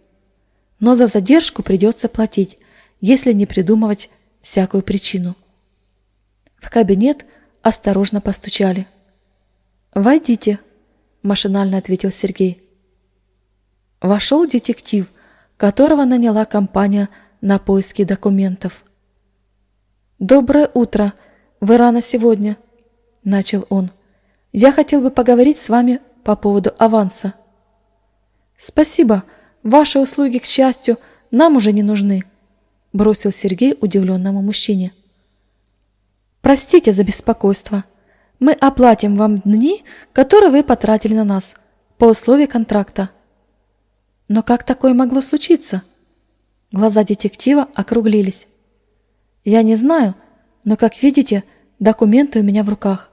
S1: Но за задержку придется платить, если не придумывать всякую причину. В кабинет осторожно постучали. «Войдите», – машинально ответил Сергей. Вошел детектив, которого наняла компания на поиски документов. «Доброе утро! Вы рано сегодня!» – начал он. «Я хотел бы поговорить с вами по поводу аванса». «Спасибо. Ваши услуги, к счастью, нам уже не нужны», – бросил Сергей удивленному мужчине. Простите за беспокойство. Мы оплатим вам дни, которые вы потратили на нас, по условию контракта. Но как такое могло случиться? Глаза детектива округлились. Я не знаю, но, как видите, документы у меня в руках.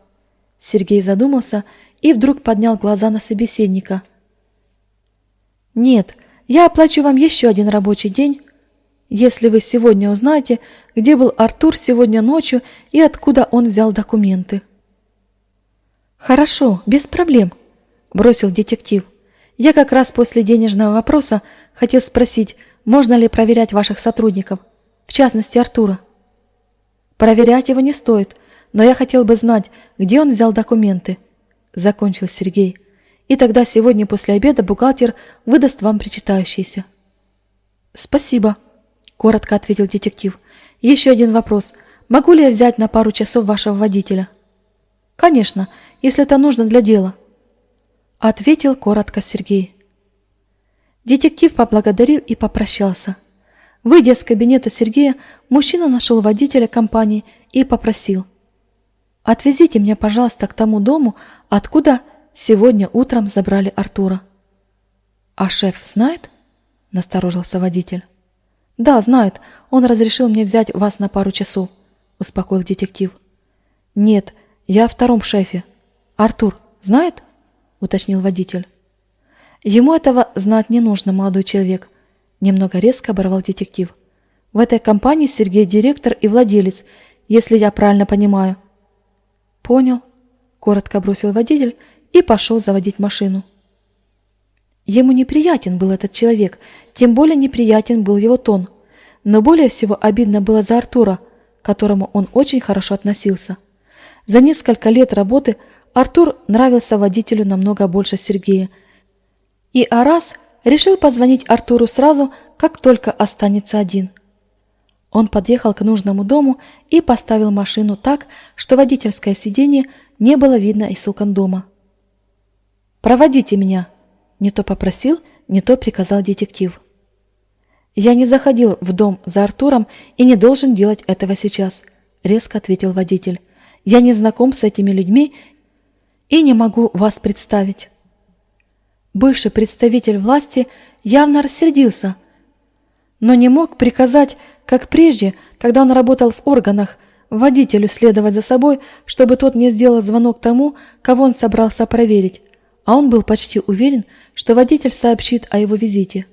S1: Сергей задумался и вдруг поднял глаза на собеседника. Нет, я оплачу вам еще один рабочий день, если вы сегодня узнаете, где был Артур сегодня ночью и откуда он взял документы. Хорошо, без проблем, бросил детектив. Я как раз после денежного вопроса хотел спросить, можно ли проверять ваших сотрудников, в частности Артура. Проверять его не стоит, но я хотел бы знать, где он взял документы, закончил Сергей. И тогда сегодня после обеда бухгалтер выдаст вам причитающиеся. Спасибо коротко ответил детектив. Еще один вопрос. Могу ли я взять на пару часов вашего водителя? Конечно, если это нужно для дела. Ответил коротко Сергей. Детектив поблагодарил и попрощался. Выйдя из кабинета Сергея, мужчина нашел водителя компании и попросил. «Отвезите меня, пожалуйста, к тому дому, откуда сегодня утром забрали Артура». «А шеф знает?» – насторожился водитель. «Да, знает. Он разрешил мне взять вас на пару часов», – успокоил детектив. «Нет, я о втором шефе. Артур знает?» – уточнил водитель. «Ему этого знать не нужно, молодой человек», – немного резко оборвал детектив. «В этой компании Сергей директор и владелец, если я правильно понимаю». «Понял», – коротко бросил водитель и пошел заводить машину. Ему неприятен был этот человек, тем более неприятен был его тон. Но более всего обидно было за Артура, к которому он очень хорошо относился. За несколько лет работы Артур нравился водителю намного больше Сергея. И Арас решил позвонить Артуру сразу, как только останется один. Он подъехал к нужному дому и поставил машину так, что водительское сиденье не было видно из окон дома. «Проводите меня», не то попросил, не то приказал детектив. «Я не заходил в дом за Артуром и не должен делать этого сейчас», — резко ответил водитель. «Я не знаком с этими людьми и не могу вас представить». Бывший представитель власти явно рассердился, но не мог приказать, как прежде, когда он работал в органах, водителю следовать за собой, чтобы тот не сделал звонок тому, кого он собрался проверить, а он был почти уверен, что водитель сообщит о его визите.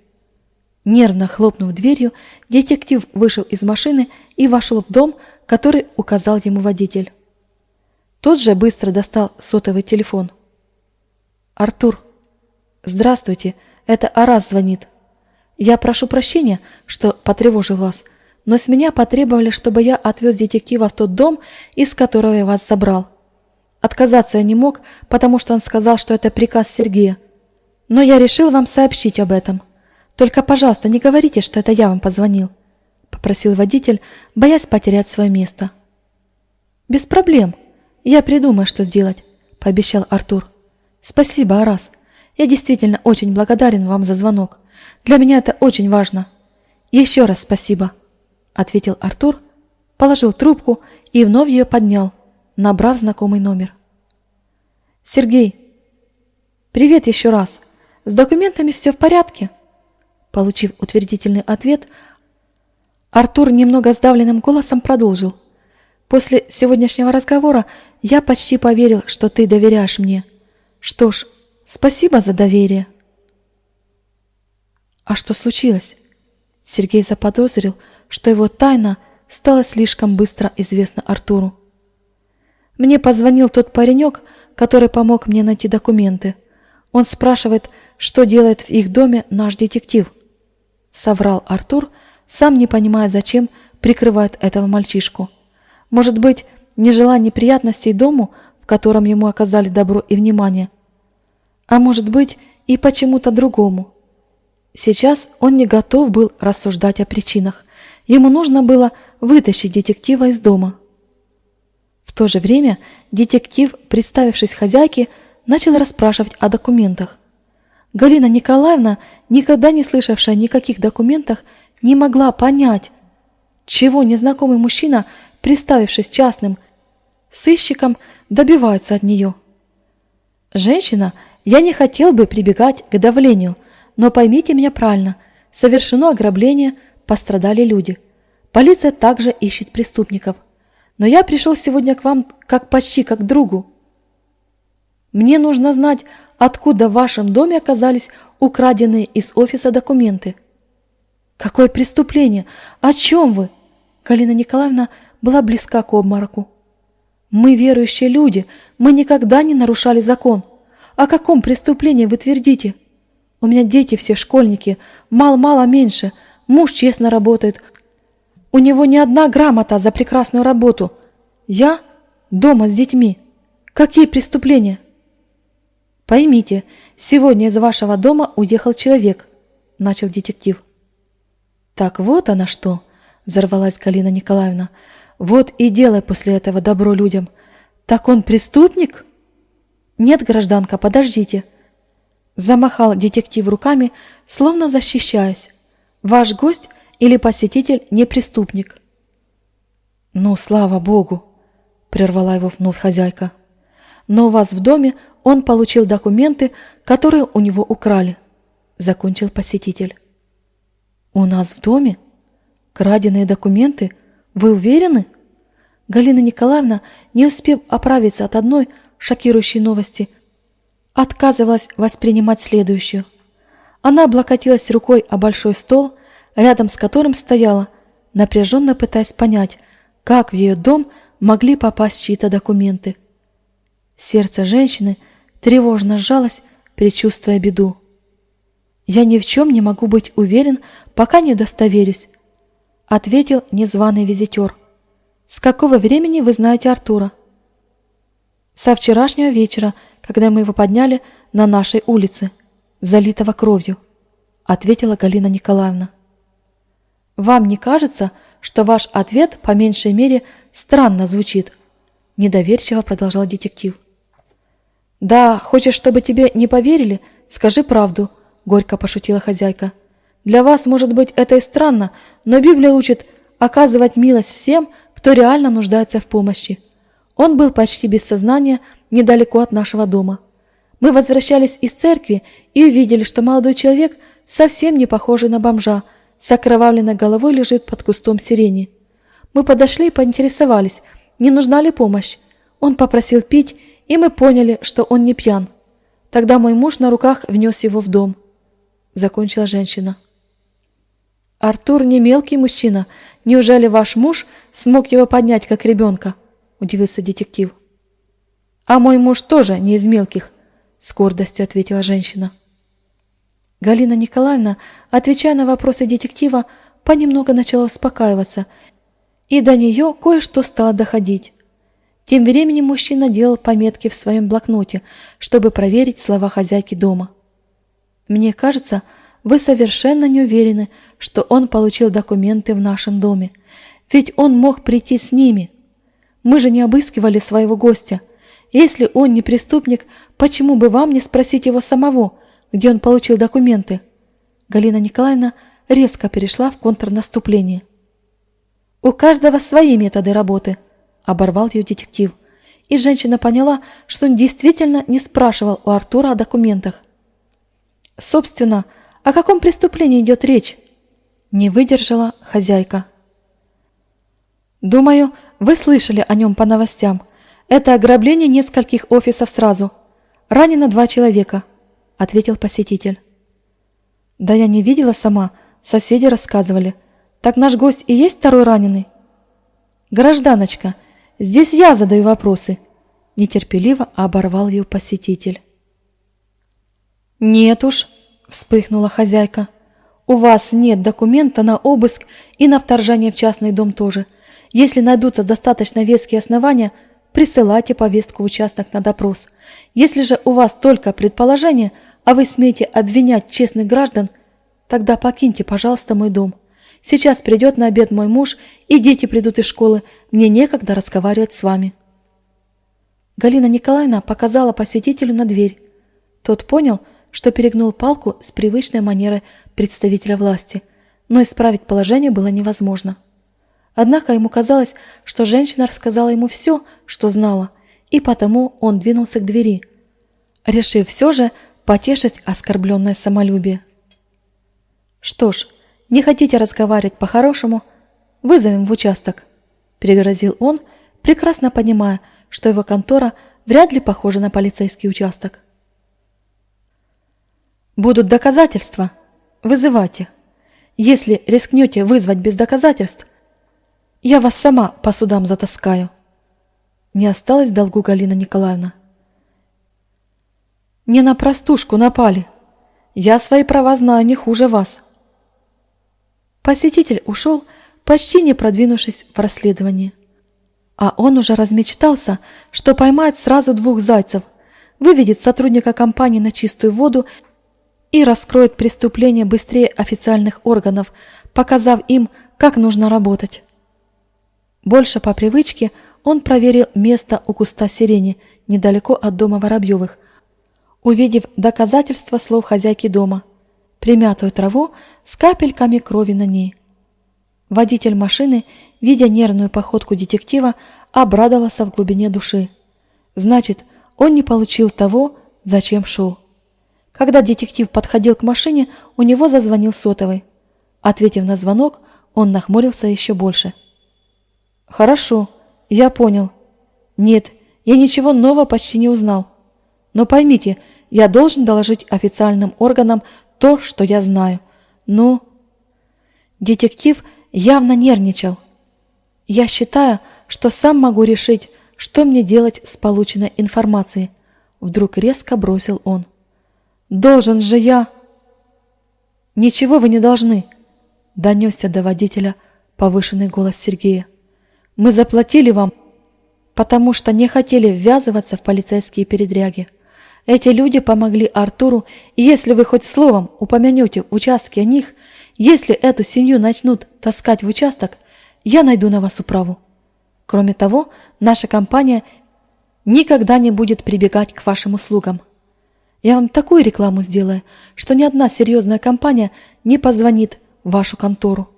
S1: Нервно хлопнув дверью, детектив вышел из машины и вошел в дом, который указал ему водитель. Тот же быстро достал сотовый телефон. «Артур, здравствуйте, это Арас звонит. Я прошу прощения, что потревожил вас, но с меня потребовали, чтобы я отвез детектива в тот дом, из которого я вас забрал. Отказаться я не мог, потому что он сказал, что это приказ Сергея. Но я решил вам сообщить об этом. Только, пожалуйста, не говорите, что это я вам позвонил, попросил водитель, боясь потерять свое место. Без проблем. Я придумаю, что сделать, пообещал Артур. Спасибо, Арас. Я действительно очень благодарен вам за звонок. Для меня это очень важно. Еще раз спасибо, ответил Артур, положил трубку и вновь ее поднял, набрав знакомый номер. Сергей, «Привет еще раз. С документами все в порядке?» Получив утвердительный ответ, Артур немного сдавленным голосом продолжил. «После сегодняшнего разговора я почти поверил, что ты доверяешь мне. Что ж, спасибо за доверие». «А что случилось?» Сергей заподозрил, что его тайна стала слишком быстро известна Артуру. Мне позвонил тот паренек, который помог мне найти документы. Он спрашивает, что делает в их доме наш детектив. Соврал Артур, сам не понимая, зачем прикрывает этого мальчишку. Может быть, не желая неприятностей дому, в котором ему оказали добро и внимание. А может быть, и почему-то другому. Сейчас он не готов был рассуждать о причинах. Ему нужно было вытащить детектива из дома. В то же время детектив, представившись хозяйке, начал расспрашивать о документах. Галина Николаевна, никогда не слышавшая о никаких документах, не могла понять, чего незнакомый мужчина, представившись частным сыщиком, добивается от нее. «Женщина, я не хотел бы прибегать к давлению, но поймите меня правильно, совершено ограбление, пострадали люди. Полиция также ищет преступников. Но я пришел сегодня к вам как почти как другу. Мне нужно знать, откуда в вашем доме оказались украденные из офиса документы. Какое преступление? О чем вы? Галина Николаевна была близка к обмороку. Мы верующие люди, мы никогда не нарушали закон. О каком преступлении вы твердите? У меня дети все школьники, мало-мало меньше, муж честно работает, у него не одна грамота за прекрасную работу. Я дома с детьми. Какие преступления? Поймите, сегодня из вашего дома уехал человек, начал детектив. Так вот она что, взорвалась Галина Николаевна. Вот и делай после этого добро людям. Так он преступник? Нет, гражданка, подождите. Замахал детектив руками, словно защищаясь. Ваш гость или посетитель не преступник. «Ну, слава Богу!» – прервала его вновь хозяйка. «Но у вас в доме он получил документы, которые у него украли», – закончил посетитель. «У нас в доме? Краденые документы? Вы уверены?» Галина Николаевна, не успев оправиться от одной шокирующей новости, отказывалась воспринимать следующую. Она облокотилась рукой о большой стол рядом с которым стояла, напряженно пытаясь понять, как в ее дом могли попасть чьи-то документы. Сердце женщины тревожно сжалось, предчувствуя беду. «Я ни в чем не могу быть уверен, пока не удостоверюсь», — ответил незваный визитер. «С какого времени вы знаете Артура?» «Со вчерашнего вечера, когда мы его подняли на нашей улице, залитого кровью», — ответила Галина Николаевна. Вам не кажется, что ваш ответ по меньшей мере странно звучит? Недоверчиво продолжал детектив. Да, хочешь, чтобы тебе не поверили? Скажи правду, горько пошутила хозяйка. Для вас, может быть, это и странно, но Библия учит оказывать милость всем, кто реально нуждается в помощи. Он был почти без сознания, недалеко от нашего дома. Мы возвращались из церкви и увидели, что молодой человек совсем не похожий на бомжа, с окровавленной головой лежит под кустом сирени. Мы подошли и поинтересовались, не нужна ли помощь. Он попросил пить, и мы поняли, что он не пьян. Тогда мой муж на руках внес его в дом. Закончила женщина. «Артур не мелкий мужчина. Неужели ваш муж смог его поднять, как ребенка?» – удивился детектив. «А мой муж тоже не из мелких», – с гордостью ответила женщина. Галина Николаевна, отвечая на вопросы детектива, понемногу начала успокаиваться, и до нее кое-что стало доходить. Тем временем мужчина делал пометки в своем блокноте, чтобы проверить слова хозяйки дома. «Мне кажется, вы совершенно не уверены, что он получил документы в нашем доме, ведь он мог прийти с ними. Мы же не обыскивали своего гостя. Если он не преступник, почему бы вам не спросить его самого?» где он получил документы. Галина Николаевна резко перешла в контрнаступление. «У каждого свои методы работы», – оборвал ее детектив. и женщина поняла, что он действительно не спрашивал у Артура о документах. Собственно, о каком преступлении идет речь? Не выдержала хозяйка. Думаю, вы слышали о нем по новостям. Это ограбление нескольких офисов сразу. Ранено два человека, ответил посетитель. Да я не видела сама, соседи рассказывали. Так наш гость и есть второй раненый? Гражданочка, здесь я задаю вопросы. Нетерпеливо оборвал ее посетитель. Нет уж, вспыхнула хозяйка. У вас нет документа на обыск и на вторжение в частный дом тоже. Если найдутся достаточно веские основания, присылайте повестку в участок на допрос. Если же у вас только предположение, а вы смеете обвинять честных граждан, тогда покиньте, пожалуйста, мой дом. Сейчас придет на обед мой муж, и дети придут из школы. Мне некогда разговаривать с вами. Галина Николаевна показала посетителю на дверь. Тот понял, что перегнул палку с привычной манерой представителя власти, но исправить положение было невозможно. Однако ему казалось, что женщина рассказала ему все, что знала, и потому он двинулся к двери, решив все же потешить оскорбленное самолюбие. «Что ж, не хотите разговаривать по-хорошему? Вызовем в участок», – пригрозил он, прекрасно понимая, что его контора вряд ли похожа на полицейский участок. Будут доказательства. Вызывайте. Если рискнете вызвать без доказательств, я вас сама по судам затаскаю. Не осталось долгу Галина Николаевна. Не на простушку напали. Я свои права знаю не хуже вас. Посетитель ушел, почти не продвинувшись в расследовании. А он уже размечтался, что поймает сразу двух зайцев, выведет сотрудника компании на чистую воду и раскроет преступление быстрее официальных органов, показав им, как нужно работать. Больше по привычке он проверил место у куста сирени, недалеко от дома Воробьевых, увидев доказательства слов хозяйки дома, примятую траву с капельками крови на ней. Водитель машины, видя нервную походку детектива, обрадовался в глубине души. Значит, он не получил того, зачем шел. Когда детектив подходил к машине, у него зазвонил сотовый. Ответив на звонок, он нахмурился еще больше. «Хорошо, я понял. Нет, я ничего нового почти не узнал. Но поймите, я должен доложить официальным органам то, что я знаю. Ну...» Детектив явно нервничал. «Я считаю, что сам могу решить, что мне делать с полученной информацией», вдруг резко бросил он. Должен же я... Ничего вы не должны, донесся до водителя повышенный голос Сергея. Мы заплатили вам, потому что не хотели ввязываться в полицейские передряги. Эти люди помогли Артуру, и если вы хоть словом упомянете участки о них, если эту семью начнут таскать в участок, я найду на вас управу. Кроме того, наша компания никогда не будет прибегать к вашим услугам. Я вам такую рекламу сделаю, что ни одна серьезная компания не позвонит в вашу контору.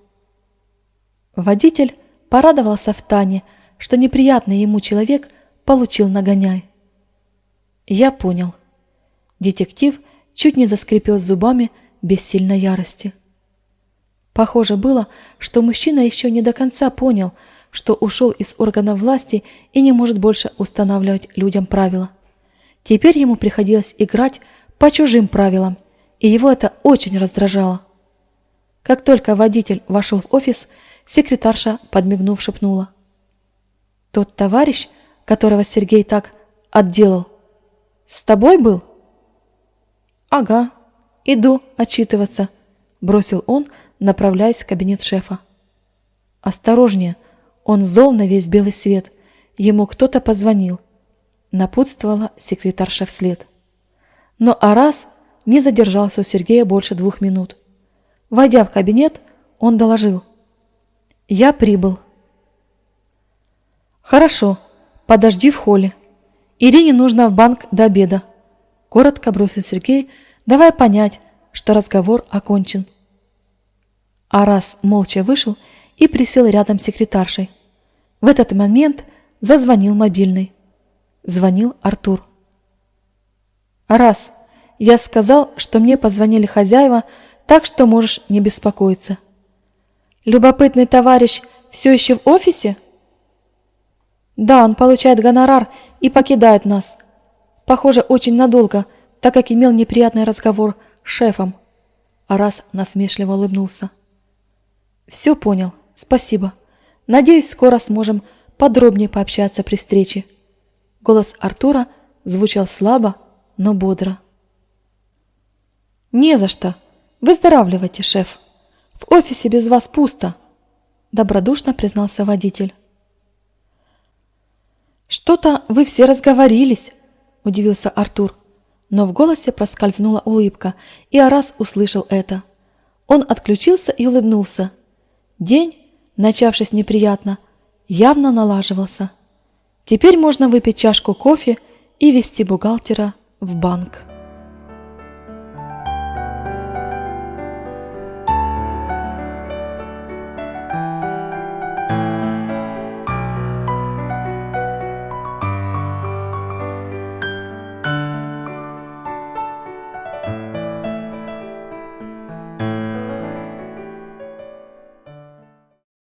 S1: Водитель порадовался в Тане, что неприятный ему человек получил нагоняй. Я понял. Детектив чуть не заскрипел зубами без сильной ярости. Похоже было, что мужчина еще не до конца понял, что ушел из органов власти и не может больше устанавливать людям правила. Теперь ему приходилось играть по чужим правилам, и его это очень раздражало. Как только водитель вошел в офис, секретарша, подмигнув, шепнула. «Тот товарищ, которого Сергей так отделал, с тобой был?» «Ага, иду отчитываться», – бросил он, направляясь в кабинет шефа. «Осторожнее, он зол на весь белый свет. Ему кто-то позвонил напутствовала секретарша вслед. Но Арас не задержался у Сергея больше двух минут. Войдя в кабинет, он доложил. «Я прибыл». «Хорошо, подожди в холле. Ирине нужно в банк до обеда», – коротко бросил Сергей, давая понять, что разговор окончен. Арас молча вышел и присел рядом с секретаршей. В этот момент зазвонил мобильный. Звонил Артур. «Раз, я сказал, что мне позвонили хозяева, так что можешь не беспокоиться». «Любопытный товарищ все еще в офисе?» «Да, он получает гонорар и покидает нас. Похоже, очень надолго, так как имел неприятный разговор с шефом». Арас насмешливо улыбнулся. «Все понял. Спасибо. Надеюсь, скоро сможем подробнее пообщаться при встрече». Голос Артура звучал слабо, но бодро. «Не за что. Выздоравливайте, шеф. В офисе без вас пусто», – добродушно признался водитель. «Что-то вы все разговорились», – удивился Артур. Но в голосе проскользнула улыбка, и Арас услышал это. Он отключился и улыбнулся. День, начавшись неприятно, явно налаживался. Теперь можно выпить чашку кофе и вести бухгалтера в банк.